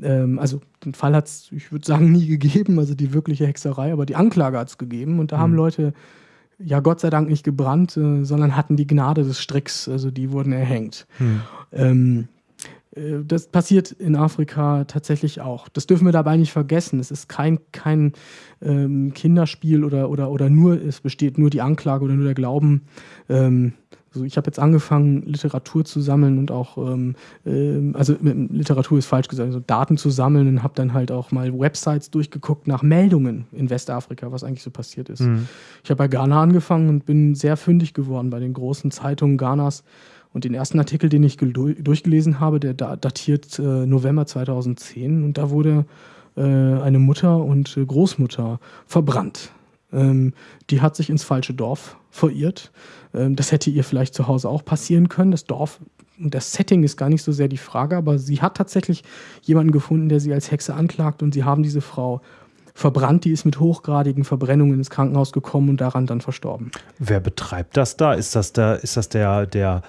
ähm, also den Fall hat es, ich würde sagen, nie gegeben, also die wirkliche Hexerei, aber die Anklage hat es gegeben. Und da mhm. haben Leute ja Gott sei Dank nicht gebrannt, äh, sondern hatten die Gnade des Stricks, also die wurden erhängt. Mhm. Ähm, äh, das passiert in Afrika tatsächlich auch. Das dürfen wir dabei nicht vergessen. Es ist kein, kein ähm, Kinderspiel oder, oder, oder nur, es besteht nur die Anklage oder nur der Glauben. Ähm, also ich habe jetzt angefangen, Literatur zu sammeln und auch, ähm, äh, also Literatur ist falsch gesagt, also Daten zu sammeln und habe dann halt auch mal Websites durchgeguckt nach Meldungen in Westafrika, was eigentlich so passiert ist. Mhm. Ich habe bei Ghana angefangen und bin sehr fündig geworden bei den großen Zeitungen Ghanas. Und den ersten Artikel, den ich durchgelesen habe, der datiert äh, November 2010 und da wurde äh, eine Mutter und äh, Großmutter verbrannt. Ähm, die hat sich ins falsche Dorf verirrt. Ähm, das hätte ihr vielleicht zu Hause auch passieren können. Das Dorf und das Setting ist gar nicht so sehr die Frage, aber sie hat tatsächlich jemanden gefunden, der sie als Hexe anklagt und sie haben diese Frau verbrannt. Die ist mit hochgradigen Verbrennungen ins Krankenhaus gekommen und daran dann verstorben. Wer betreibt das da? Ist das der, ist das der, der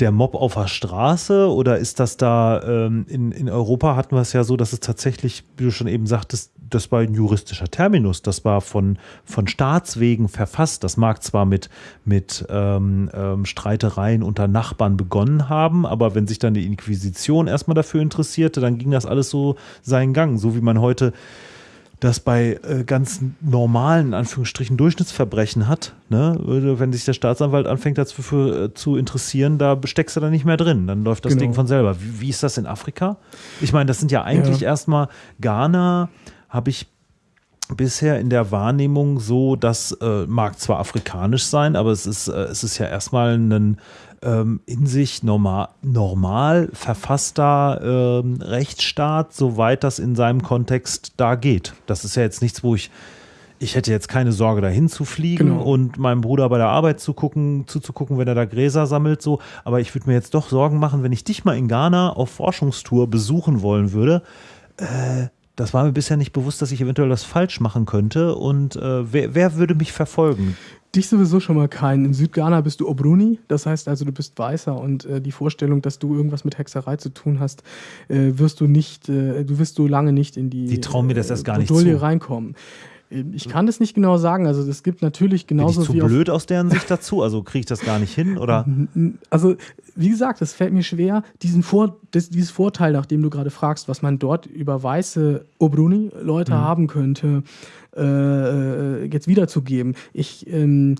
der Mob auf der Straße oder ist das da, ähm, in, in Europa hatten wir es ja so, dass es tatsächlich, wie du schon eben sagtest, das war ein juristischer Terminus, das war von, von Staatswegen verfasst. Das mag zwar mit, mit ähm, ähm, Streitereien unter Nachbarn begonnen haben, aber wenn sich dann die Inquisition erstmal dafür interessierte, dann ging das alles so seinen Gang, so wie man heute das bei äh, ganz normalen, Anführungsstrichen, Durchschnittsverbrechen hat, ne? wenn sich der Staatsanwalt anfängt dafür äh, zu interessieren, da steckst du da nicht mehr drin. Dann läuft das genau. Ding von selber. Wie, wie, ist das in Afrika? Ich meine, das sind ja eigentlich ja. erstmal Ghana, habe ich bisher in der Wahrnehmung so, das äh, mag zwar afrikanisch sein, aber es ist, äh, es ist ja erstmal ein ähm, in sich normal, normal verfasster ähm, Rechtsstaat, soweit das in seinem Kontext da geht. Das ist ja jetzt nichts, wo ich ich hätte jetzt keine Sorge, dahin zu fliegen genau. und meinem Bruder bei der Arbeit zu gucken, zuzugucken, wenn er da Gräser sammelt, so. Aber ich würde mir jetzt doch Sorgen machen, wenn ich dich mal in Ghana auf Forschungstour besuchen wollen würde. Äh, das war mir bisher nicht bewusst, dass ich eventuell das falsch machen könnte. Und äh, wer, wer, würde mich verfolgen? Dich sowieso schon mal keinen. In Südghana bist du Obruni, das heißt also, du bist Weißer und äh, die Vorstellung, dass du irgendwas mit Hexerei zu tun hast, äh, wirst du nicht, äh, du wirst du lange nicht in die, die trauen mir das erst gar nicht zu. reinkommen. Ich kann das nicht genau sagen. Also es gibt natürlich genauso Bin ich zu blöd aus deren Sicht dazu? Also kriege ich das gar nicht hin oder? Also wie gesagt, es fällt mir schwer, diesen Vor das, dieses Vorteil, nachdem du gerade fragst, was man dort über weiße Obruni-Leute mhm. haben könnte, äh, äh jetzt wiederzugeben. Ich ähm,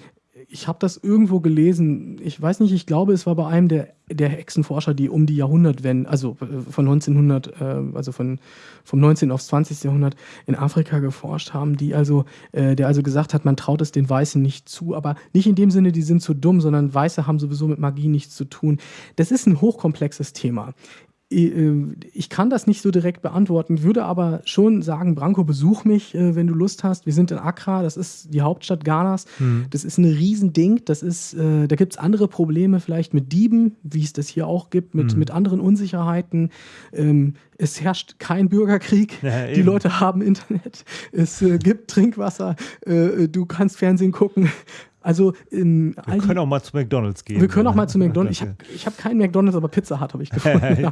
ich habe das irgendwo gelesen, ich weiß nicht, ich glaube, es war bei einem der, der Hexenforscher, die um die Jahrhundertwende, also äh, von 1900, äh, also von, vom 19. aufs 20. Jahrhundert in Afrika geforscht haben, die also, äh, der also gesagt hat, man traut es den Weißen nicht zu, aber nicht in dem Sinne, die sind zu dumm, sondern Weiße haben sowieso mit Magie nichts zu tun. Das ist ein hochkomplexes Thema. Äh, ich kann das nicht so direkt beantworten, würde aber schon sagen, Branko, besuch mich, äh, wenn du Lust hast. Wir sind in Accra, das ist die Hauptstadt Ghanas. Mhm. Das ist ein Riesending. Das ist, äh, da gibt es andere Probleme vielleicht mit Dieben, wie es das hier auch gibt, mit, mhm. mit anderen Unsicherheiten. Ähm, es herrscht kein Bürgerkrieg. Ja, die Leute haben Internet. Es gibt Trinkwasser. du kannst Fernsehen gucken. Also wir können auch mal zu McDonalds gehen. Wir können auch mal zu McDonalds. Ich habe ich hab keinen McDonalds, aber Pizza Hut habe ich gefunden.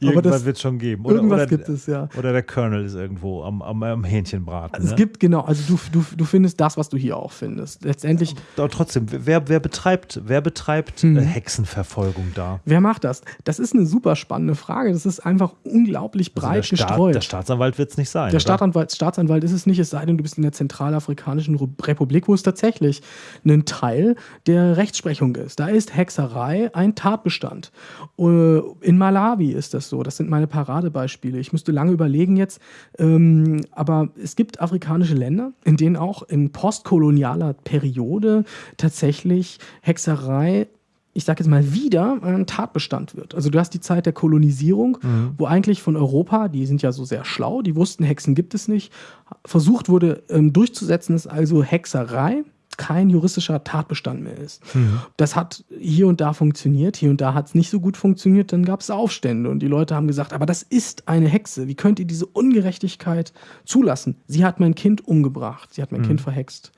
irgendwas wird es schon geben. Oder, irgendwas oder, gibt es, ja. Oder der Colonel ist irgendwo am, am, am Hähnchenbraten. Also ne? Es gibt, genau, also du, du, du findest das, was du hier auch findest. Letztendlich. Aber trotzdem, wer, wer betreibt, wer betreibt hm. Hexenverfolgung da? Wer macht das? Das ist eine super spannende Frage. Das ist einfach unglaublich breit also der Staat, gestreut. Der Staatsanwalt wird es nicht sein. Der Staatsanwalt, Staatsanwalt ist es nicht, es sei denn, du bist in der Zentralafrikanischen Republik, wo es tatsächlich ein Teil der Rechtsprechung ist. Da ist Hexerei ein Tatbestand. Äh, in Malawi ist das so. Das sind meine Paradebeispiele. Ich müsste lange überlegen jetzt, ähm, aber es gibt afrikanische Länder, in denen auch in postkolonialer Periode tatsächlich Hexerei ich sage jetzt mal wieder, ein Tatbestand wird. Also du hast die Zeit der Kolonisierung, mhm. wo eigentlich von Europa, die sind ja so sehr schlau, die wussten, Hexen gibt es nicht, versucht wurde ähm, durchzusetzen, ist also Hexerei kein juristischer Tatbestand mehr ist. Mhm. Das hat hier und da funktioniert, hier und da hat es nicht so gut funktioniert, dann gab es Aufstände und die Leute haben gesagt, aber das ist eine Hexe, wie könnt ihr diese Ungerechtigkeit zulassen? Sie hat mein Kind umgebracht, sie hat mein mhm. Kind verhext.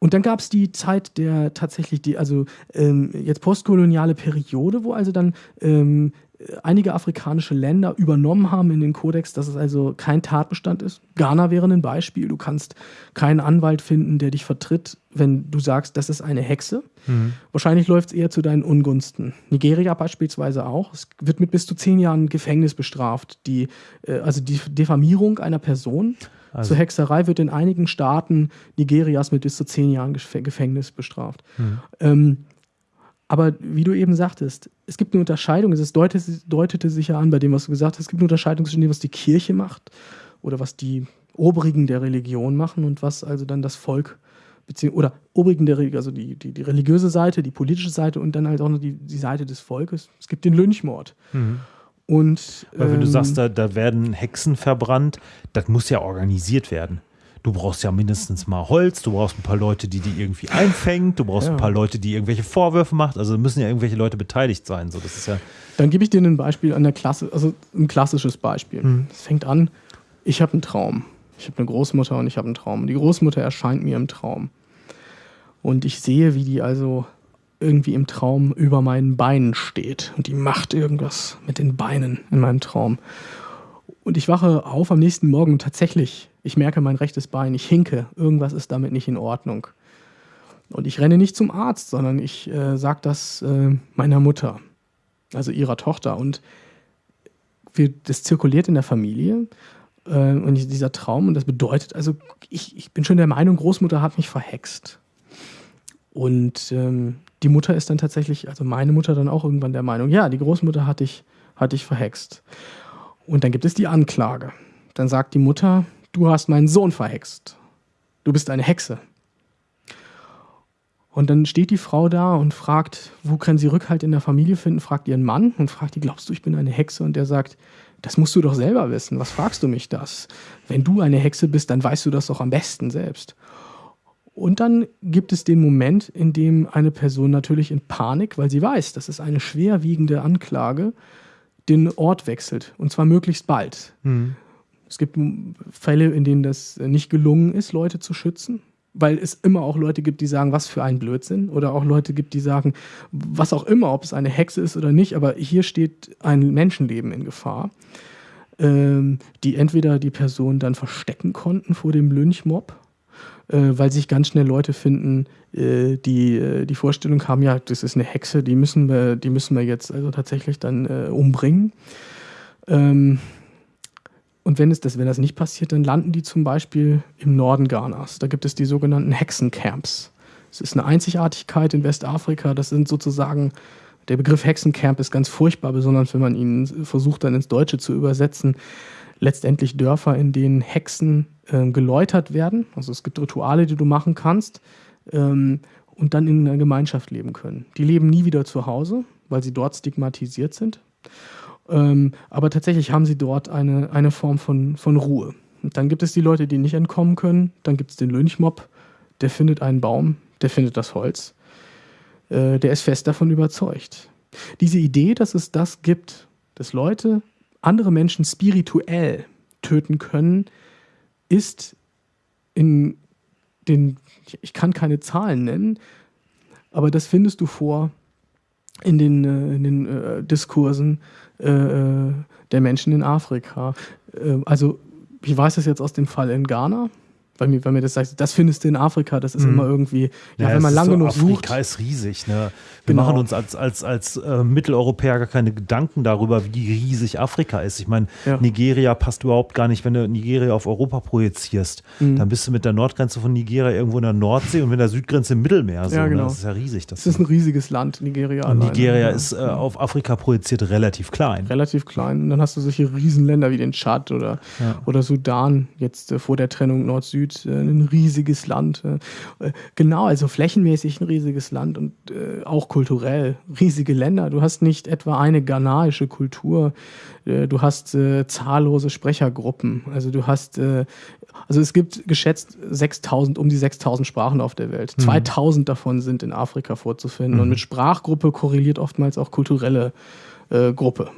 Und dann gab es die Zeit der tatsächlich, die, also ähm, jetzt postkoloniale Periode, wo also dann ähm, einige afrikanische Länder übernommen haben in den Kodex, dass es also kein Tatbestand ist. Ghana wäre ein Beispiel. Du kannst keinen Anwalt finden, der dich vertritt, wenn du sagst, das ist eine Hexe. Mhm. Wahrscheinlich läuft es eher zu deinen Ungunsten. Nigeria beispielsweise auch. Es wird mit bis zu zehn Jahren Gefängnis bestraft. Die, äh, also die Diffamierung einer Person also. zur Hexerei wird in einigen Staaten Nigerias mit bis zu zehn Jahren Gefängnis bestraft. Mhm. Ähm, aber wie du eben sagtest, es gibt eine Unterscheidung, es deutete, deutete sich ja an bei dem, was du gesagt hast, es gibt eine Unterscheidung zwischen dem, was die Kirche macht oder was die Obrigen der Religion machen und was also dann das Volk oder Obrigen der Religion, also die, die, die, religiöse Seite, die politische Seite und dann halt auch noch die, die Seite des Volkes. Es gibt den Lynchmord. Mhm. Und, Weil wenn ähm, du sagst, da, da werden Hexen verbrannt, das muss ja organisiert werden du brauchst ja mindestens mal Holz, du brauchst ein paar Leute, die die irgendwie einfängt, du brauchst ja. ein paar Leute, die irgendwelche Vorwürfe macht. Also müssen ja irgendwelche Leute beteiligt sein. So, das ist ja Dann gebe ich dir ein Beispiel an der Klasse, also ein klassisches Beispiel. Hm. Es fängt an, ich habe einen Traum. Ich habe eine Großmutter und ich habe einen Traum. Die Großmutter erscheint mir im Traum. Und ich sehe, wie die also irgendwie im Traum über meinen Beinen steht. Und die macht irgendwas mit den Beinen in meinem Traum. Und ich wache auf am nächsten Morgen tatsächlich ich merke mein rechtes Bein, ich hinke, irgendwas ist damit nicht in Ordnung. Und ich renne nicht zum Arzt, sondern ich äh, sage das äh, meiner Mutter, also ihrer Tochter. Und wir, das zirkuliert in der Familie. Äh, und dieser Traum, und das bedeutet, also ich, ich bin schon der Meinung, Großmutter hat mich verhext. Und ähm, die Mutter ist dann tatsächlich, also meine Mutter dann auch irgendwann der Meinung, ja, die Großmutter hat dich, hat dich verhext. Und dann gibt es die Anklage. Dann sagt die Mutter, du hast meinen Sohn verhext. Du bist eine Hexe. Und dann steht die Frau da und fragt, wo kann sie Rückhalt in der Familie finden, fragt ihren Mann und fragt die, glaubst du, ich bin eine Hexe? Und der sagt, das musst du doch selber wissen. Was fragst du mich das? Wenn du eine Hexe bist, dann weißt du das doch am besten selbst. Und dann gibt es den Moment, in dem eine Person natürlich in Panik, weil sie weiß, das ist eine schwerwiegende Anklage, den Ort wechselt. Und zwar möglichst bald. Mhm. Es gibt Fälle, in denen das nicht gelungen ist, Leute zu schützen, weil es immer auch Leute gibt, die sagen, was für ein Blödsinn, oder auch Leute gibt, die sagen, was auch immer, ob es eine Hexe ist oder nicht, aber hier steht ein Menschenleben in Gefahr, ähm, die entweder die Person dann verstecken konnten vor dem Lynchmob, äh, weil sich ganz schnell Leute finden, äh, die äh, die Vorstellung haben, ja, das ist eine Hexe, die müssen wir, die müssen wir jetzt also tatsächlich dann äh, umbringen. Ähm, und wenn, es das, wenn das nicht passiert, dann landen die zum Beispiel im Norden Ghanas. Da gibt es die sogenannten Hexencamps. Es ist eine Einzigartigkeit in Westafrika. Das sind sozusagen, der Begriff Hexencamp ist ganz furchtbar, besonders wenn man ihn versucht dann ins Deutsche zu übersetzen. Letztendlich Dörfer, in denen Hexen äh, geläutert werden. Also es gibt Rituale, die du machen kannst ähm, und dann in einer Gemeinschaft leben können. Die leben nie wieder zu Hause, weil sie dort stigmatisiert sind. Ähm, aber tatsächlich haben sie dort eine, eine Form von, von Ruhe. Dann gibt es die Leute, die nicht entkommen können. Dann gibt es den Lynchmob, der findet einen Baum, der findet das Holz. Äh, der ist fest davon überzeugt. Diese Idee, dass es das gibt, dass Leute andere Menschen spirituell töten können, ist in den, ich kann keine Zahlen nennen, aber das findest du vor in den, äh, in den äh, Diskursen der Menschen in Afrika. Äh, also ich weiß das jetzt aus dem Fall in Ghana weil mir, weil mir das sagt, das findest du in Afrika, das ist mhm. immer irgendwie, ja, ja wenn man lange so, genug Afrika sucht. Afrika ist riesig, ne? Wir genau. machen uns als, als, als äh, Mitteleuropäer gar keine Gedanken darüber, wie riesig Afrika ist. Ich meine, ja. Nigeria passt überhaupt gar nicht, wenn du Nigeria auf Europa projizierst. Mhm. Dann bist du mit der Nordgrenze von Nigeria irgendwo in der Nordsee und mit der Südgrenze im Mittelmeer. So, ja, ne? genau. Ne? Das ist ja riesig. Das, das ist ein riesiges Land, Nigeria. Und Nigeria ist äh, auf Afrika projiziert relativ klein. Relativ klein. Und dann hast du solche Riesenländer wie den Tschad oder, oder Sudan, jetzt äh, vor der Trennung Nord-Süd, äh, ein riesiges Land. Äh, genau, also flächenmäßig ein riesiges Land und äh, auch kulturell riesige Länder. Du hast nicht etwa eine ghanaische Kultur, äh, du hast äh, zahllose Sprechergruppen. Also du hast, äh, also es gibt geschätzt 6000, um die 6000 Sprachen auf der Welt. Mhm. 2000 davon sind in Afrika vorzufinden. Mhm. Und mit Sprachgruppe korreliert oftmals auch kulturelle äh, Gruppe.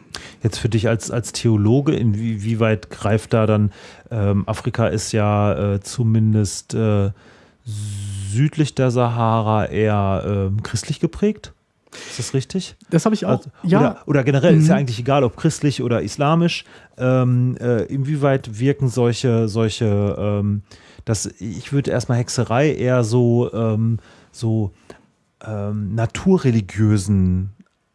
Jetzt für dich als, als Theologe, inwieweit greift da dann, ähm, Afrika ist ja äh, zumindest äh, südlich der Sahara eher äh, christlich geprägt? Ist das richtig? Das habe ich auch. Also, ja. Oder, oder generell mhm. ist ja mhm. eigentlich egal, ob christlich oder islamisch. Ähm, äh, inwieweit wirken solche, solche, ähm, das, ich würde erstmal Hexerei eher so, ähm, so ähm, naturreligiösen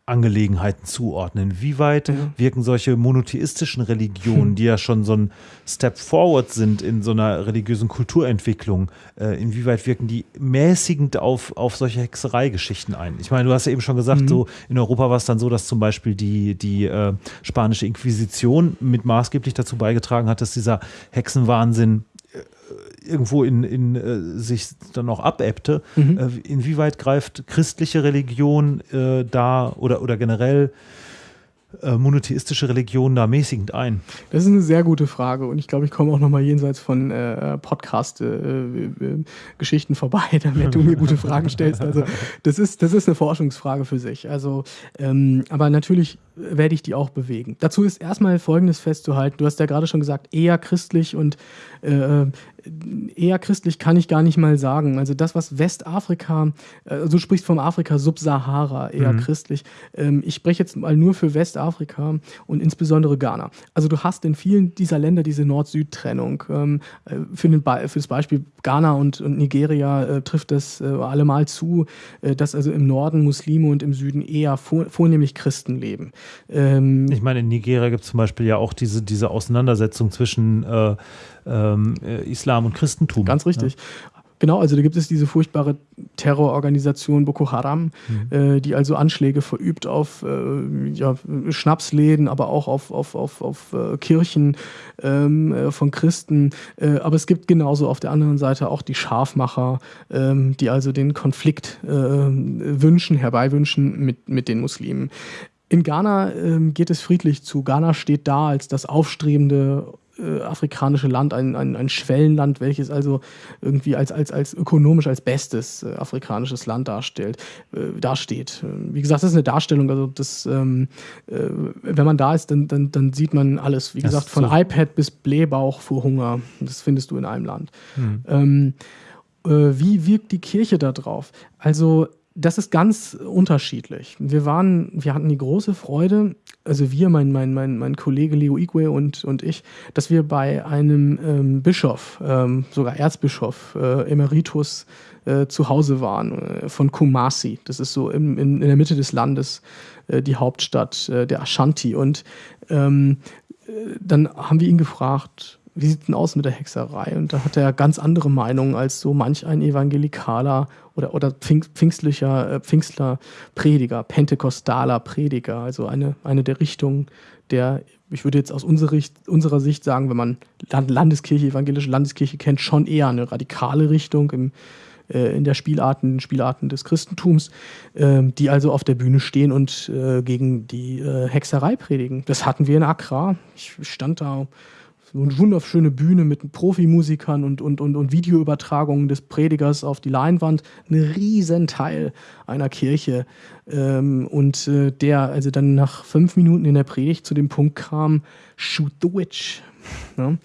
Angelegenheiten zuordnen? Wie weit mhm. wirken solche monotheistischen Religionen, die ja schon so ein Step forward sind in so einer religiösen Kulturentwicklung, äh, inwieweit wirken die mäßigend auf, auf solche Hexereigeschichten ein? Ich meine, du hast ja eben schon gesagt, mhm. so in Europa war es dann so, dass zum Beispiel die, die äh, spanische Inquisition mit maßgeblich dazu beigetragen hat, dass dieser Hexenwahnsinn irgendwo in, in äh, sich dann auch abebbte. Mhm. Äh, inwieweit greift christliche Religion äh, da oder, oder generell äh, monotheistische Religion da mäßigend ein? Das ist eine sehr gute Frage und ich glaube, ich komme auch nochmal jenseits von äh, Podcast-Geschichten äh, äh vorbei, damit du mir gute Fragen stellst. Also das ist, das ist eine Forschungsfrage für sich. Also, ähm, aber natürlich werde ich die auch bewegen. Dazu ist erstmal Folgendes festzuhalten. Du hast ja gerade schon gesagt, eher christlich und äh, eher christlich kann ich gar nicht mal sagen. Also das, was Westafrika, äh, du sprichst vom Afrika Subsahara, eher mhm. christlich. Ähm, ich spreche jetzt mal nur für Westafrika und insbesondere Ghana. Also du hast in vielen dieser Länder diese Nord-Süd-Trennung. Ähm, äh, für, den Be für das Beispiel Ghana und, und Nigeria äh, trifft das allemal zu, dass also im Norden Muslime und im Süden eher vor, vornehmlich Christen leben. Ähm, ich meine, in Nigeria gibt es zum Beispiel ja auch diese, diese Auseinandersetzung zwischen äh, ähm, äh, Islam und Christentum. Ganz richtig. Ja. Genau, also da gibt es diese furchtbare Terrororganisation Boko Haram, mhm. äh, die also Anschläge verübt auf äh, ja, Schnapsläden, aber auch auf, auf, auf, auf äh, Kirchen ähm, äh, von Christen. Äh, aber es gibt genauso auf der anderen Seite auch die Scharfmacher, ähm, die also den Konflikt wünschen, herbeiwünschen mit, mit den Muslimen. In Ghana ähm, geht es friedlich zu. Ghana steht da als das aufstrebende äh, afrikanische Land, ein, ein, ein Schwellenland, welches also irgendwie als, als, als ökonomisch als bestes äh, afrikanisches Land darstellt, äh, dasteht. Ähm, wie gesagt, das ist eine Darstellung, also das, ähm, äh, wenn man da ist, dann, dann, dann sieht man alles. Wie das gesagt, von so. iPad bis Blähbauch vor Hunger, das findest du in einem Land. Mhm. Ähm, äh, wie wirkt die Kirche da drauf? Also das ist ganz unterschiedlich. Wir waren, wir hatten die große Freude, also wir, mein, mein, mein, mein Kollege Leo Igwe und, und ich, dass wir bei einem ähm, Bischof, ähm, sogar Erzbischof, äh, Emeritus, äh, zu Hause waren, äh, von Kumasi. Das ist so im, in, in der Mitte des Landes äh, die Hauptstadt äh, der Ashanti. Und ähm, äh, dann haben wir ihn gefragt, wie sieht denn aus mit der Hexerei? Und da hat er ganz andere Meinungen als so manch ein Evangelikaler oder, oder pfingstlicher, äh, Pfingstler Prediger, pentekostaler Prediger, also eine, eine der Richtungen der, ich würde jetzt aus unserer, Sicht, unserer Sicht sagen, wenn man Landeskirche, evangelische Landeskirche kennt, schon eher eine radikale Richtung im, äh, in der Spielarten, Spielarten des Christentums, äh, die also auf der Bühne stehen und äh, gegen die äh, Hexerei predigen. Das hatten wir in Accra. Ich stand da so eine wunderschöne Bühne mit Profimusikern und, und, und, und Videoübertragungen des Predigers auf die Leinwand. Ein Riesenteil einer Kirche. Ähm, und äh, der also dann nach fünf Minuten in der Predigt zu dem Punkt kam, shoot the witch. Ja?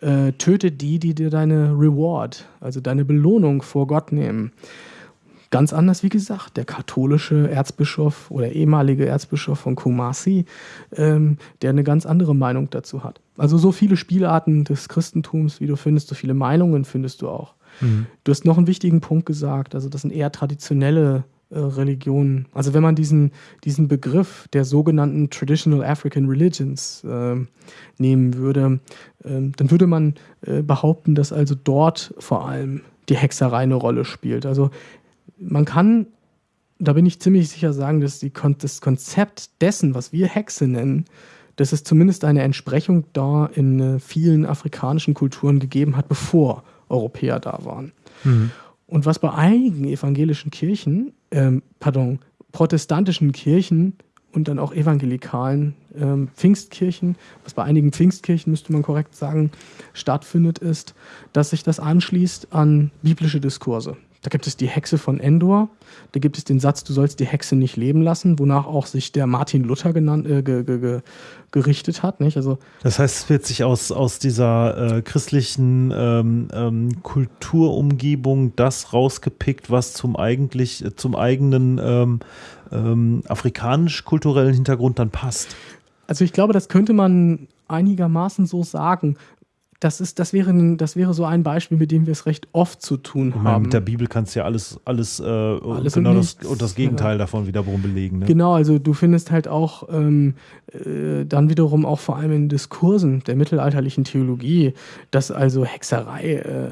äh, töte die, die dir deine Reward, also deine Belohnung vor Gott nehmen. Ganz anders, wie gesagt, der katholische Erzbischof oder ehemalige Erzbischof von Kumasi, ähm, der eine ganz andere Meinung dazu hat. Also so viele Spielarten des Christentums, wie du findest, so viele Meinungen findest du auch. Mhm. Du hast noch einen wichtigen Punkt gesagt, also das sind eher traditionelle äh, Religionen. Also wenn man diesen, diesen Begriff der sogenannten Traditional African Religions äh, nehmen würde, äh, dann würde man äh, behaupten, dass also dort vor allem die Hexerei eine Rolle spielt. Also man kann, da bin ich ziemlich sicher sagen, dass die, das Konzept dessen, was wir Hexe nennen, dass es zumindest eine Entsprechung da in äh, vielen afrikanischen Kulturen gegeben hat, bevor Europäer da waren. Mhm. Und was bei einigen evangelischen Kirchen, ähm, pardon, protestantischen Kirchen und dann auch evangelikalen ähm, Pfingstkirchen, was bei einigen Pfingstkirchen, müsste man korrekt sagen, stattfindet, ist, dass sich das anschließt an biblische Diskurse. Da gibt es die Hexe von Endor. Da gibt es den Satz, du sollst die Hexe nicht leben lassen, wonach auch sich der Martin Luther genannt, äh, ge, ge, ge, gerichtet hat. Nicht? Also, das heißt, es wird sich aus, aus dieser äh, christlichen ähm, ähm, Kulturumgebung das rausgepickt, was zum, eigentlich, äh, zum eigenen ähm, ähm, afrikanisch-kulturellen Hintergrund dann passt. Also ich glaube, das könnte man einigermaßen so sagen das, ist, das, wäre, das wäre so ein Beispiel, mit dem wir es recht oft zu tun meine, haben. Mit der Bibel kannst du ja alles, alles, äh, alles genau und das, und das Gegenteil ja. davon wiederum belegen. Ne? Genau, also du findest halt auch ähm, äh, dann wiederum auch vor allem in Diskursen der mittelalterlichen Theologie, dass also Hexerei, äh,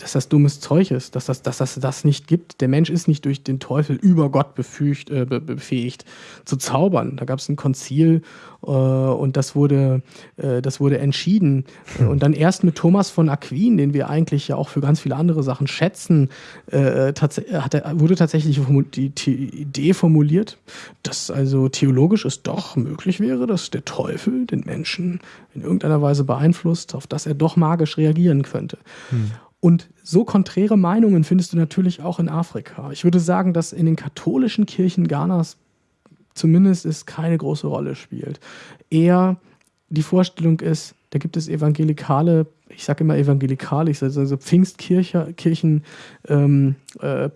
dass das dummes Zeug ist, dass das, dass das das nicht gibt. Der Mensch ist nicht durch den Teufel über Gott befügt, äh, befähigt zu zaubern. Da gab es ein Konzil und das wurde, äh, das wurde entschieden. Hm. Und dann erst mit Thomas von Aquin, den wir eigentlich ja auch für ganz viele andere Sachen schätzen, äh, hat wurde tatsächlich die, die Idee formuliert, dass also theologisch es doch möglich wäre, dass der Teufel den Menschen in irgendeiner Weise beeinflusst, auf das er doch magisch reagieren könnte. Hm. Und so konträre Meinungen findest du natürlich auch in Afrika. Ich würde sagen, dass in den katholischen Kirchen Ghanas zumindest es keine große Rolle spielt. Eher die Vorstellung ist, da gibt es evangelikale, ich sage immer evangelikale, ich sage also Pfingstkirchen, ähm, äh,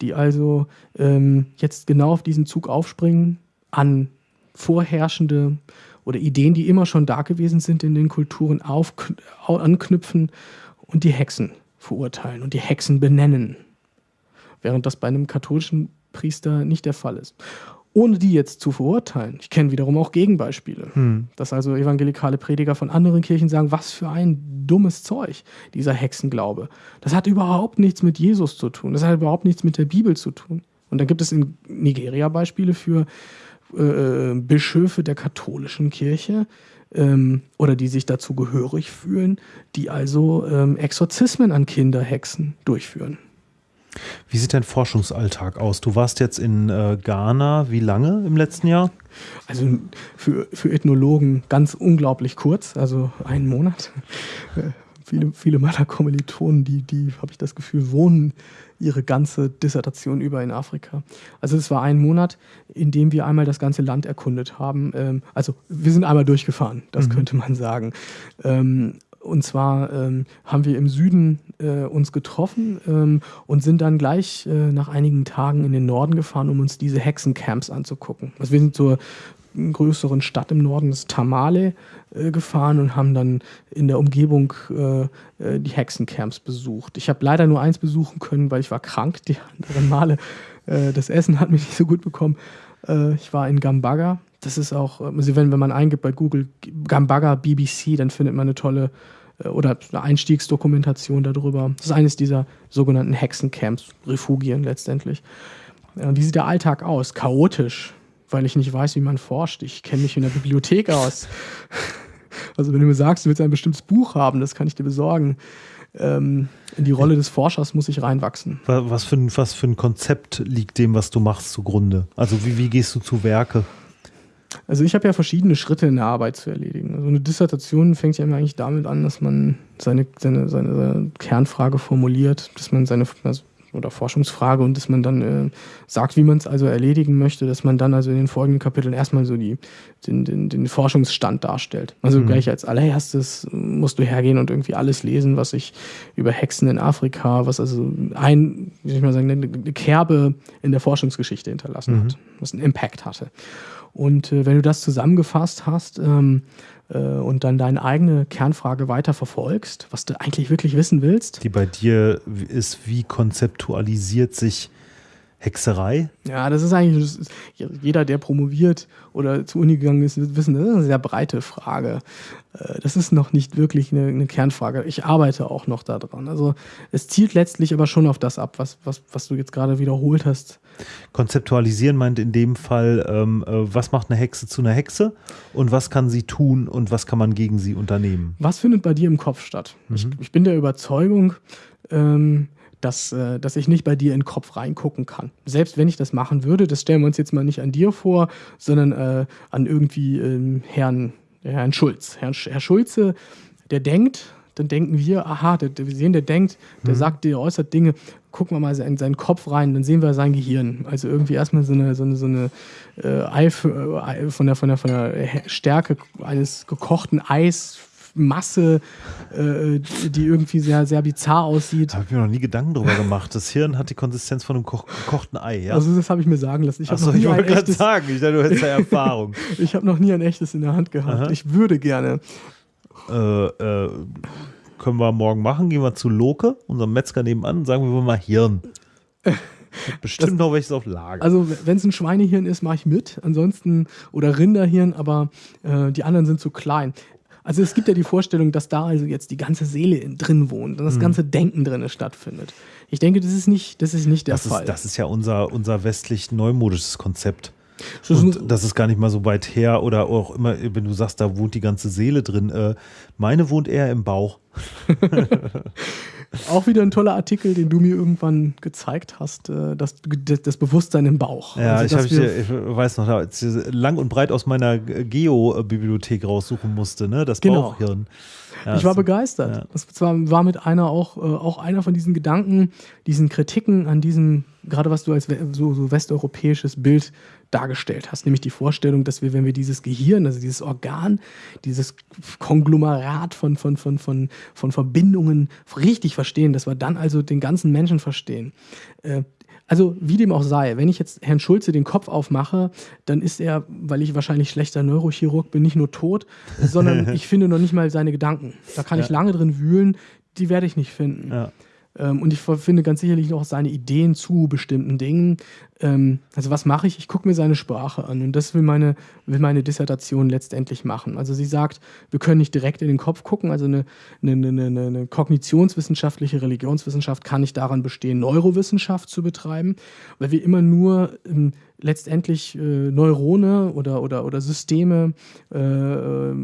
die also ähm, jetzt genau auf diesen Zug aufspringen, an vorherrschende oder Ideen, die immer schon da gewesen sind in den Kulturen, auf, anknüpfen und die Hexen verurteilen und die Hexen benennen. Während das bei einem katholischen Priester nicht der Fall ist ohne die jetzt zu verurteilen. Ich kenne wiederum auch Gegenbeispiele, hm. dass also evangelikale Prediger von anderen Kirchen sagen, was für ein dummes Zeug, dieser Hexenglaube. Das hat überhaupt nichts mit Jesus zu tun, das hat überhaupt nichts mit der Bibel zu tun. Und dann gibt es in Nigeria Beispiele für äh, Bischöfe der katholischen Kirche, ähm, oder die sich dazu gehörig fühlen, die also ähm, Exorzismen an Kinderhexen durchführen. Wie sieht dein Forschungsalltag aus? Du warst jetzt in äh, Ghana, wie lange im letzten Jahr? Also für, für Ethnologen ganz unglaublich kurz, also einen Monat. Äh, viele, viele meiner Kommilitonen, die, die habe ich das Gefühl, wohnen ihre ganze Dissertation über in Afrika. Also es war ein Monat, in dem wir einmal das ganze Land erkundet haben. Ähm, also wir sind einmal durchgefahren, das mhm. könnte man sagen. Und zwar ähm, haben wir im Süden äh, uns getroffen ähm, und sind dann gleich äh, nach einigen Tagen in den Norden gefahren, um uns diese Hexencamps anzugucken. Also wir sind zur größeren Stadt im Norden, das Tamale, äh, gefahren und haben dann in der Umgebung äh, äh, die Hexencamps besucht. Ich habe leider nur eins besuchen können, weil ich war krank die anderen Male. Äh, das Essen hat mich nicht so gut bekommen. ich war in Gambaga das ist auch, also wenn, wenn man eingibt bei Google Gambaga BBC, dann findet man eine tolle äh, oder eine Einstiegsdokumentation darüber. Das ist eines dieser sogenannten Hexencamps, Refugien letztendlich. Wie sieht der Alltag aus? Chaotisch, weil ich nicht weiß, wie man forscht. Ich kenne mich in der Bibliothek aus. Also wenn du mir sagst, du willst ein bestimmtes Buch haben, das kann ich dir besorgen. Ähm, in die Rolle des Forschers muss ich reinwachsen. Was für, ein, was für ein Konzept liegt dem, was du machst, zugrunde? Also wie, wie gehst du zu Werke? Also ich habe ja verschiedene Schritte in der Arbeit zu erledigen. Also eine Dissertation fängt ja immer eigentlich damit an, dass man seine, seine, seine, seine Kernfrage formuliert, dass man seine, also oder Forschungsfrage und dass man dann äh, sagt, wie man es also erledigen möchte, dass man dann also in den folgenden Kapiteln erstmal so die, den, den, den Forschungsstand darstellt. Also mhm. gleich als allererstes musst du hergehen und irgendwie alles lesen, was sich über Hexen in Afrika, was also ein, wie soll ich mal sagen, eine, eine Kerbe in der Forschungsgeschichte hinterlassen mhm. hat, was einen Impact hatte. Und äh, wenn du das zusammengefasst hast, ähm, äh, und dann deine eigene Kernfrage weiter verfolgst, was du eigentlich wirklich wissen willst. Die bei dir ist, wie konzeptualisiert sich Hexerei? Ja, das ist eigentlich, das ist, jeder, der promoviert oder zur Uni gegangen ist, wird wissen, das ist eine sehr breite Frage. Äh, das ist noch nicht wirklich eine, eine Kernfrage. Ich arbeite auch noch daran. Also es zielt letztlich aber schon auf das ab, was, was, was du jetzt gerade wiederholt hast. Konzeptualisieren meint in dem Fall, ähm, äh, was macht eine Hexe zu einer Hexe und was kann sie tun und was kann man gegen sie unternehmen? Was findet bei dir im Kopf statt? Mhm. Ich, ich, bin der Überzeugung, ähm, dass, äh, dass ich nicht bei dir in den Kopf reingucken kann. Selbst wenn ich das machen würde, das stellen wir uns jetzt mal nicht an dir vor, sondern äh, an irgendwie ähm, Herrn, Herrn Schulz. Herrn, Herr Schulze, der denkt, dann denken wir, aha, der, wir sehen, der denkt, der mhm. sagt, der äußert Dinge, gucken wir mal in seinen Kopf rein, dann sehen wir sein Gehirn. Also irgendwie erstmal so eine, so eine, so eine äh, äh, von, der, von, der, von der Stärke eines gekochten Eis Masse, äh, die irgendwie sehr, sehr bizarr aussieht. Da habe ich mir noch nie Gedanken drüber gemacht. Das Hirn hat die Konsistenz von einem gekochten Ei, ja? Also das habe ich mir sagen lassen. Ich Achso, ich wollte gerade sagen, ich dachte, du hättest ja Erfahrung. ich habe noch nie ein echtes in der Hand gehabt. Aha. Ich würde gerne. Äh, äh, können wir morgen machen. Gehen wir zu Loke, unserem Metzger nebenan, und sagen wir mal Hirn. Bestimmt das, noch welches auf Lager. Also, wenn es ein Schweinehirn ist, mache ich mit. Ansonsten, oder Rinderhirn, aber äh, die anderen sind zu klein. Also es gibt ja die Vorstellung, dass da also jetzt die ganze Seele drin wohnt und das mhm. ganze Denken drin stattfindet. Ich denke, das ist nicht, das ist nicht der das Fall. Ist, das ist ja unser, unser westlich neumodisches Konzept. Und das ist gar nicht mal so weit her oder auch immer, wenn du sagst, da wohnt die ganze Seele drin. Äh, meine wohnt eher im Bauch. Auch wieder ein toller Artikel, den du mir irgendwann gezeigt hast, äh, das, das Bewusstsein im Bauch. Ja, also, ich, ich, ich, weiß noch, als ich lang und breit aus meiner Geo-Bibliothek raussuchen musste, ne? das genau. Bauchhirn. Ja, ich war begeistert. Ja. Das war, war mit einer auch, äh, auch einer von diesen Gedanken, diesen Kritiken an diesem, gerade was du als so, so westeuropäisches Bild dargestellt hast, nämlich die Vorstellung, dass wir, wenn wir dieses Gehirn, also dieses Organ, dieses Konglomerat von, von, von, von, von Verbindungen richtig verstehen, dass wir dann also den ganzen Menschen verstehen. Äh, also wie dem auch sei, wenn ich jetzt Herrn Schulze den Kopf aufmache, dann ist er, weil ich wahrscheinlich schlechter Neurochirurg bin, nicht nur tot, sondern ich finde noch nicht mal seine Gedanken. Da kann ja. ich lange drin wühlen, die werde ich nicht finden. Ja. Ähm, und ich finde ganz sicherlich auch seine Ideen zu bestimmten Dingen. Ähm, also was mache ich? Ich gucke mir seine Sprache an und das will meine, will meine Dissertation letztendlich machen. Also sie sagt, wir können nicht direkt in den Kopf gucken. Also eine, eine, eine, eine kognitionswissenschaftliche Religionswissenschaft kann nicht daran bestehen, Neurowissenschaft zu betreiben, weil wir immer nur ähm, letztendlich äh, Neurone oder, oder, oder Systeme, äh, äh,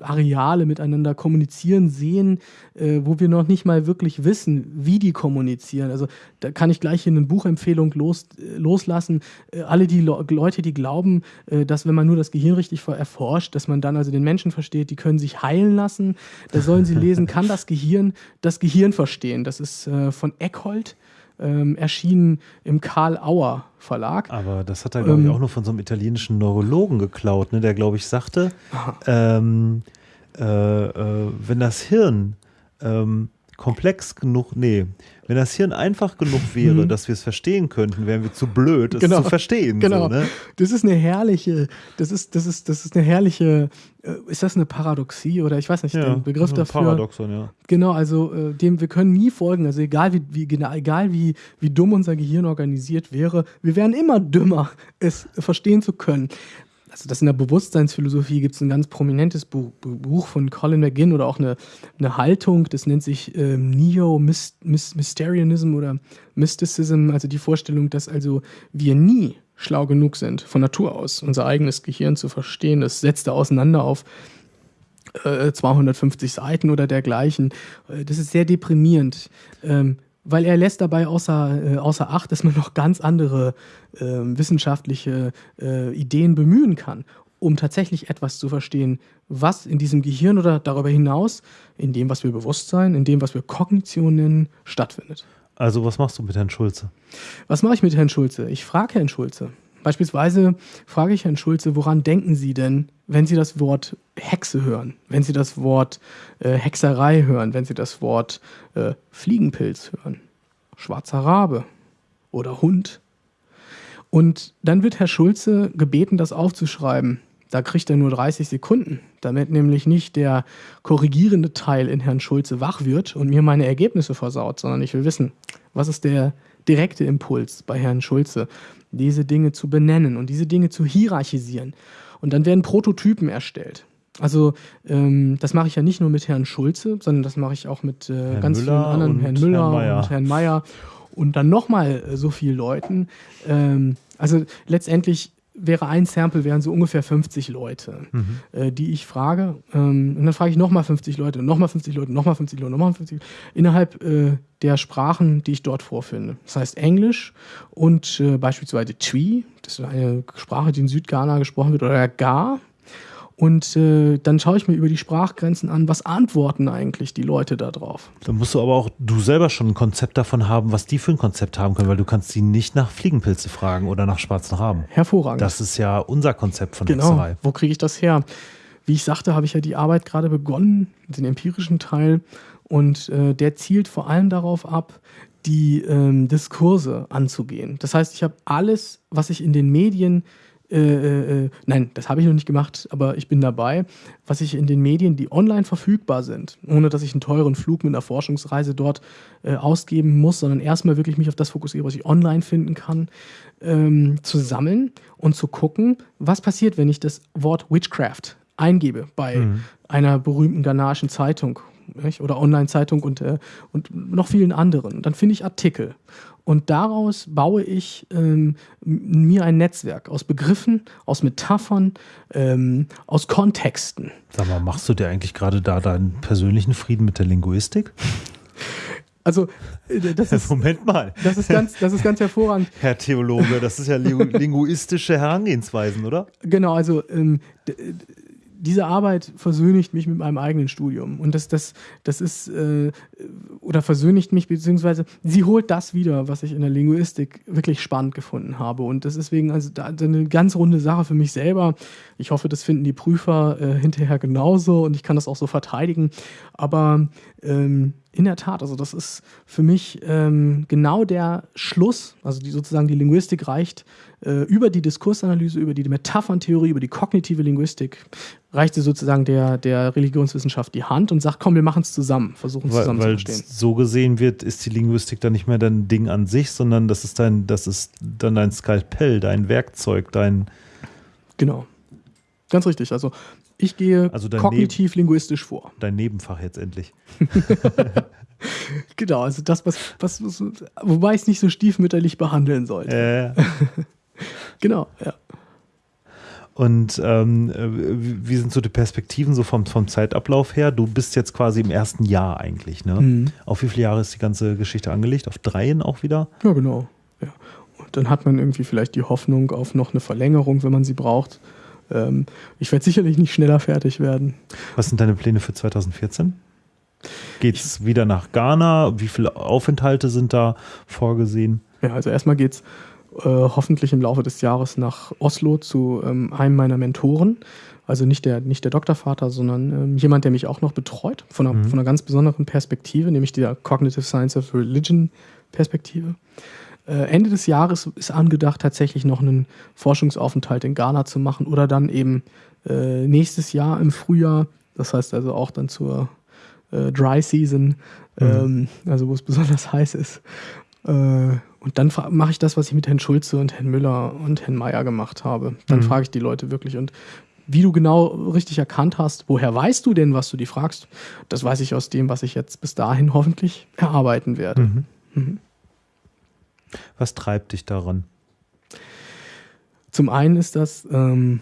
Areale miteinander kommunizieren sehen, äh, wo wir noch nicht mal wirklich wissen, wie die kommunizieren. Also da kann ich gleich hier eine Buchempfehlung los, äh, loslassen. Äh, alle die Le Leute, die glauben, dass wenn man nur das Gehirn richtig erforscht, dass man dann also den Menschen versteht, die können sich heilen lassen. Da sollen sie lesen, kann das Gehirn das Gehirn verstehen. Das ist von Eckhold ähm, erschienen im Karl Auer Verlag. Aber das hat er, glaube ich, ähm, auch nur von so einem italienischen Neurologen geklaut, ne? der, glaube ich, sagte, ähm, äh, äh, wenn das Hirn ähm, komplex genug, nee, wenn das Hirn einfach genug wäre, mhm. dass wir es verstehen könnten, wären wir zu blöd, es genau. zu verstehen. Genau. So, ne? Das ist eine herrliche, das ist, das ist, das ist eine herrliche, äh, ist das eine Paradoxie oder ich weiß nicht, ja, den Begriff dafür. Paradoxon, ja. Genau, also äh, dem, wir können nie folgen, also egal wie, wie, genau, egal wie, wie dumm unser Gehirn organisiert wäre, wir wären immer dümmer, es verstehen zu können also das in der Bewusstseinsphilosophie gibt es ein ganz prominentes Buch, Buch, von Colin McGinn oder auch eine, eine Haltung, das nennt sich ähm, Neo-Mysterianism oder Mysticism, also die Vorstellung, dass also wir nie schlau genug sind, von Natur aus unser eigenes Gehirn zu verstehen. Das setzt er auseinander auf 250 äh, Seiten oder dergleichen. Äh, das ist sehr deprimierend. Ähm, weil er lässt dabei außer, äh, außer Acht, dass man noch ganz andere äh, wissenschaftliche äh, Ideen bemühen kann, um tatsächlich etwas zu verstehen, was in diesem Gehirn oder darüber hinaus, in dem, was wir Bewusstsein, in dem, was wir Kognition nennen, stattfindet. Also was machst du mit Herrn Schulze? Was mache ich mit Herrn Schulze? Ich frage Herrn Schulze. Beispielsweise frage ich Herrn Schulze, woran denken Sie denn, wenn Sie das Wort Hexe hören, wenn Sie das Wort äh, Hexerei hören, wenn Sie das Wort äh, Fliegenpilz hören, schwarzer Rabe oder Hund? Und dann wird Herr Schulze gebeten, das aufzuschreiben. Da kriegt er nur 30 Sekunden, damit nämlich nicht der korrigierende Teil in Herrn Schulze wach wird und mir meine Ergebnisse versaut, sondern ich will wissen, was ist der direkte Impuls bei Herrn Schulze, diese Dinge zu benennen und diese Dinge zu hierarchisieren. Und dann werden Prototypen erstellt. Also ähm, das mache ich ja nicht nur mit Herrn Schulze, sondern das mache ich auch mit äh, ganz Müller vielen anderen, Herrn Müller Herrn und Herrn Mayer und dann nochmal äh, so vielen Leuten. Ähm, also letztendlich wäre ein Sample, wären so ungefähr 50 Leute, mhm. äh, die ich frage. Ähm, und dann frage ich nochmal 50 Leute, nochmal 50 Leute, nochmal 50 Leute, nochmal 50 Leute, innerhalb äh, der Sprachen, die ich dort vorfinde. Das heißt Englisch und äh, beispielsweise Twi, das ist eine Sprache, die in Südghana gesprochen wird, oder Ga, und äh, dann schaue ich mir über die Sprachgrenzen an, was antworten eigentlich die Leute da drauf. Dann musst du aber auch du selber schon ein Konzept davon haben, was die für ein Konzept haben können, weil du kannst sie nicht nach Fliegenpilze fragen oder nach schwarzen Raben. Hervorragend. Das ist ja unser Konzept von genau. Hexerei. Wo kriege ich das her? Wie ich sagte, habe ich ja die Arbeit gerade begonnen, den empirischen Teil. Und äh, der zielt vor allem darauf ab, die ähm, Diskurse anzugehen. Das heißt, ich habe alles, was ich in den Medien äh, äh, äh, nein, das habe ich noch nicht gemacht, aber ich bin dabei, was ich in den Medien, die online verfügbar sind, ohne dass ich einen teuren Flug mit einer Forschungsreise dort äh, ausgeben muss, sondern erstmal wirklich mich auf das fokussiere, was ich online finden kann, ähm, zu sammeln und zu gucken, was passiert, wenn ich das Wort Witchcraft eingebe bei mhm. einer berühmten ghanaischen Zeitung oder Online-Zeitung und, äh, und noch vielen anderen. Dann finde ich Artikel. Und daraus baue ich ähm, mir ein Netzwerk aus Begriffen, aus Metaphern, ähm, aus Kontexten. Sag mal, machst du dir eigentlich gerade da deinen persönlichen Frieden mit der Linguistik? Also, äh, das ist. Moment mal. Das ist ganz, das ist ganz hervorragend. Herr Theologe, das ist ja linguistische Herangehensweisen, oder? Genau, also ähm, diese Arbeit versöhnigt mich mit meinem eigenen Studium. Und das, das, das ist, äh, oder versöhnigt mich, beziehungsweise sie holt das wieder, was ich in der Linguistik wirklich spannend gefunden habe. Und das ist deswegen also da, eine ganz runde Sache für mich selber. Ich hoffe, das finden die Prüfer äh, hinterher genauso und ich kann das auch so verteidigen. Aber ähm, in der Tat, also das ist für mich ähm, genau der Schluss, also die, sozusagen die Linguistik reicht äh, über die Diskursanalyse, über die Metapherntheorie, über die kognitive Linguistik, reichte sozusagen der, der Religionswissenschaft die Hand und sagt, komm, wir machen es zusammen, versuchen es zusammen weil, zu verstehen. So gesehen wird, ist die Linguistik dann nicht mehr dein Ding an sich, sondern das ist dein, das ist dann dein Skalpell, dein Werkzeug, dein. Genau. Ganz richtig. Also ich gehe also kognitiv-linguistisch vor. Dein Nebenfach jetzt endlich. genau, also das, was, was, was wobei ich es nicht so stiefmütterlich behandeln sollte. Äh. genau, ja. Und ähm, wie sind so die Perspektiven so vom, vom Zeitablauf her? Du bist jetzt quasi im ersten Jahr eigentlich, ne? Mhm. Auf wie viele Jahre ist die ganze Geschichte angelegt? Auf dreien auch wieder? Ja, genau. Ja. Und dann hat man irgendwie vielleicht die Hoffnung auf noch eine Verlängerung, wenn man sie braucht. Ähm, ich werde sicherlich nicht schneller fertig werden. Was sind deine Pläne für 2014? Geht es wieder nach Ghana? Wie viele Aufenthalte sind da vorgesehen? Ja, also erstmal geht es äh, hoffentlich im Laufe des Jahres nach Oslo zu ähm, einem meiner Mentoren. Also nicht der, nicht der Doktorvater, sondern ähm, jemand, der mich auch noch betreut, von einer, mhm. von einer ganz besonderen Perspektive, nämlich der Cognitive Science of Religion Perspektive. Äh, Ende des Jahres ist angedacht, tatsächlich noch einen Forschungsaufenthalt in Ghana zu machen oder dann eben äh, nächstes Jahr im Frühjahr, das heißt also auch dann zur äh, Dry Season, mhm. ähm, also wo es besonders heiß ist. Äh, und dann mache ich das, was ich mit Herrn Schulze und Herrn Müller und Herrn Mayer gemacht habe. Dann mhm. frage ich die Leute wirklich und wie du genau richtig erkannt hast, woher weißt du denn, was du die fragst? Das weiß ich aus dem, was ich jetzt bis dahin hoffentlich erarbeiten werde. Mhm. Was treibt dich daran? Zum einen ist das ähm,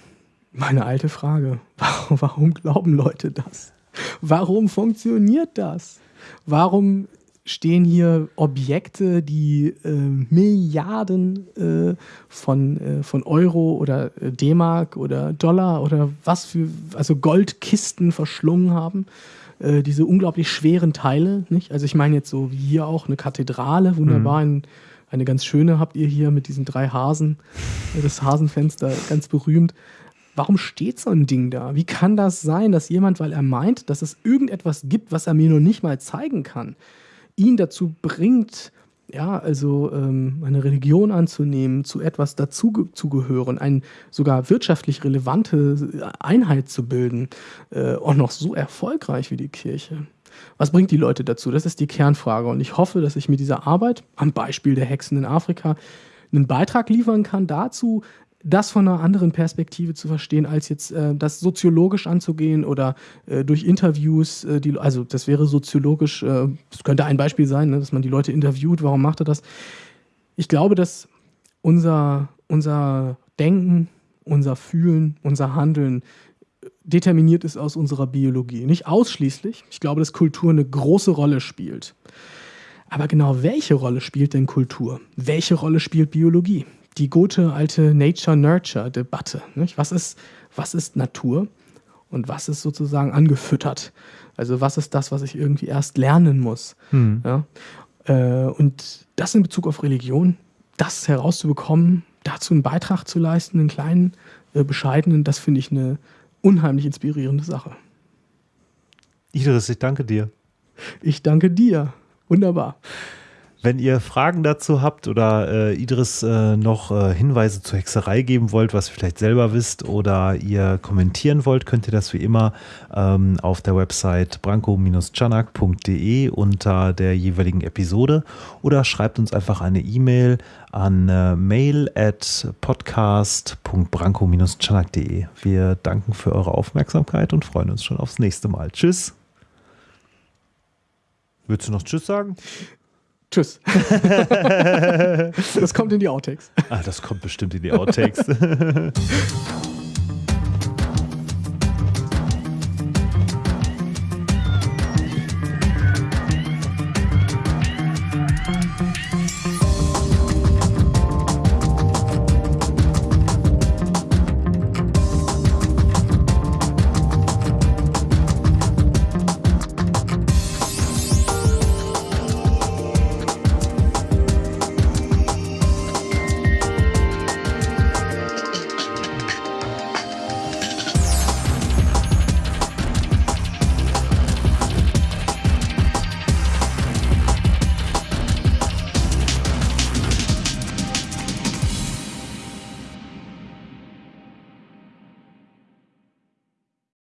meine alte Frage. Warum, warum glauben Leute das? Warum funktioniert das? Warum stehen hier Objekte, die äh, Milliarden äh, von, äh, von Euro oder äh, D-Mark oder Dollar oder was für, also Goldkisten verschlungen haben? äh, diese unglaublich schweren Teile. Nicht? Also ich meine jetzt so wie hier auch eine Kathedrale, wunderbar, mhm. Eine ganz schöne habt ihr hier mit diesen drei Hasen, das Hasenfenster, ganz berühmt. Warum steht so ein Ding da? Wie kann das sein, dass jemand, weil er meint, dass es irgendetwas gibt, was er mir noch nicht mal zeigen kann, ihn dazu bringt, ja, also ähm, eine Religion anzunehmen, zu etwas dazuzugehören, eine sogar wirtschaftlich relevante Einheit zu bilden, äh, auch noch so erfolgreich wie die Kirche. Was bringt die Leute dazu? Das ist die Kernfrage. Und ich hoffe, dass ich mit dieser Arbeit, am Beispiel der Hexen in Afrika, einen Beitrag liefern kann dazu, das von einer anderen Perspektive zu verstehen, als jetzt äh, das soziologisch anzugehen oder äh, durch Interviews, äh, die, also das wäre soziologisch, äh, das könnte ein Beispiel sein, ne, dass man die Leute interviewt, warum macht er das? Ich glaube, dass unser, unser Denken, unser Fühlen, unser Handeln determiniert ist aus unserer Biologie. Nicht ausschließlich. Ich glaube, dass Kultur eine große Rolle spielt. Aber genau welche Rolle spielt denn Kultur? Welche Rolle spielt Biologie? die gute alte Nature-Nurture-Debatte. Was ist, was ist Natur und was ist sozusagen angefüttert? Also was ist das, was ich irgendwie erst lernen muss? Hm. Ja? Äh, und das in Bezug auf Religion, das herauszubekommen, dazu einen Beitrag zu leisten, einen kleinen, äh, bescheidenen, das finde ich eine unheimlich inspirierende Sache. Idris, ich danke dir. Ich danke dir. Wunderbar. Wenn ihr Fragen dazu habt oder äh, Idris äh, noch äh, Hinweise zur Hexerei geben wollt, was ihr vielleicht selber wisst oder ihr kommentieren wollt, könnt ihr das wie immer ähm, auf der Website branko-chanak.de unter der jeweiligen Episode oder schreibt uns einfach eine E-Mail an äh, mail at podcast.branko-chanak.de. Wir danken für eure Aufmerksamkeit und freuen uns schon aufs nächste Mal. Tschüss. Willst du noch Tschüss sagen? Tschüss. das kommt in die Outtakes. Ah, das kommt bestimmt in die Outtakes.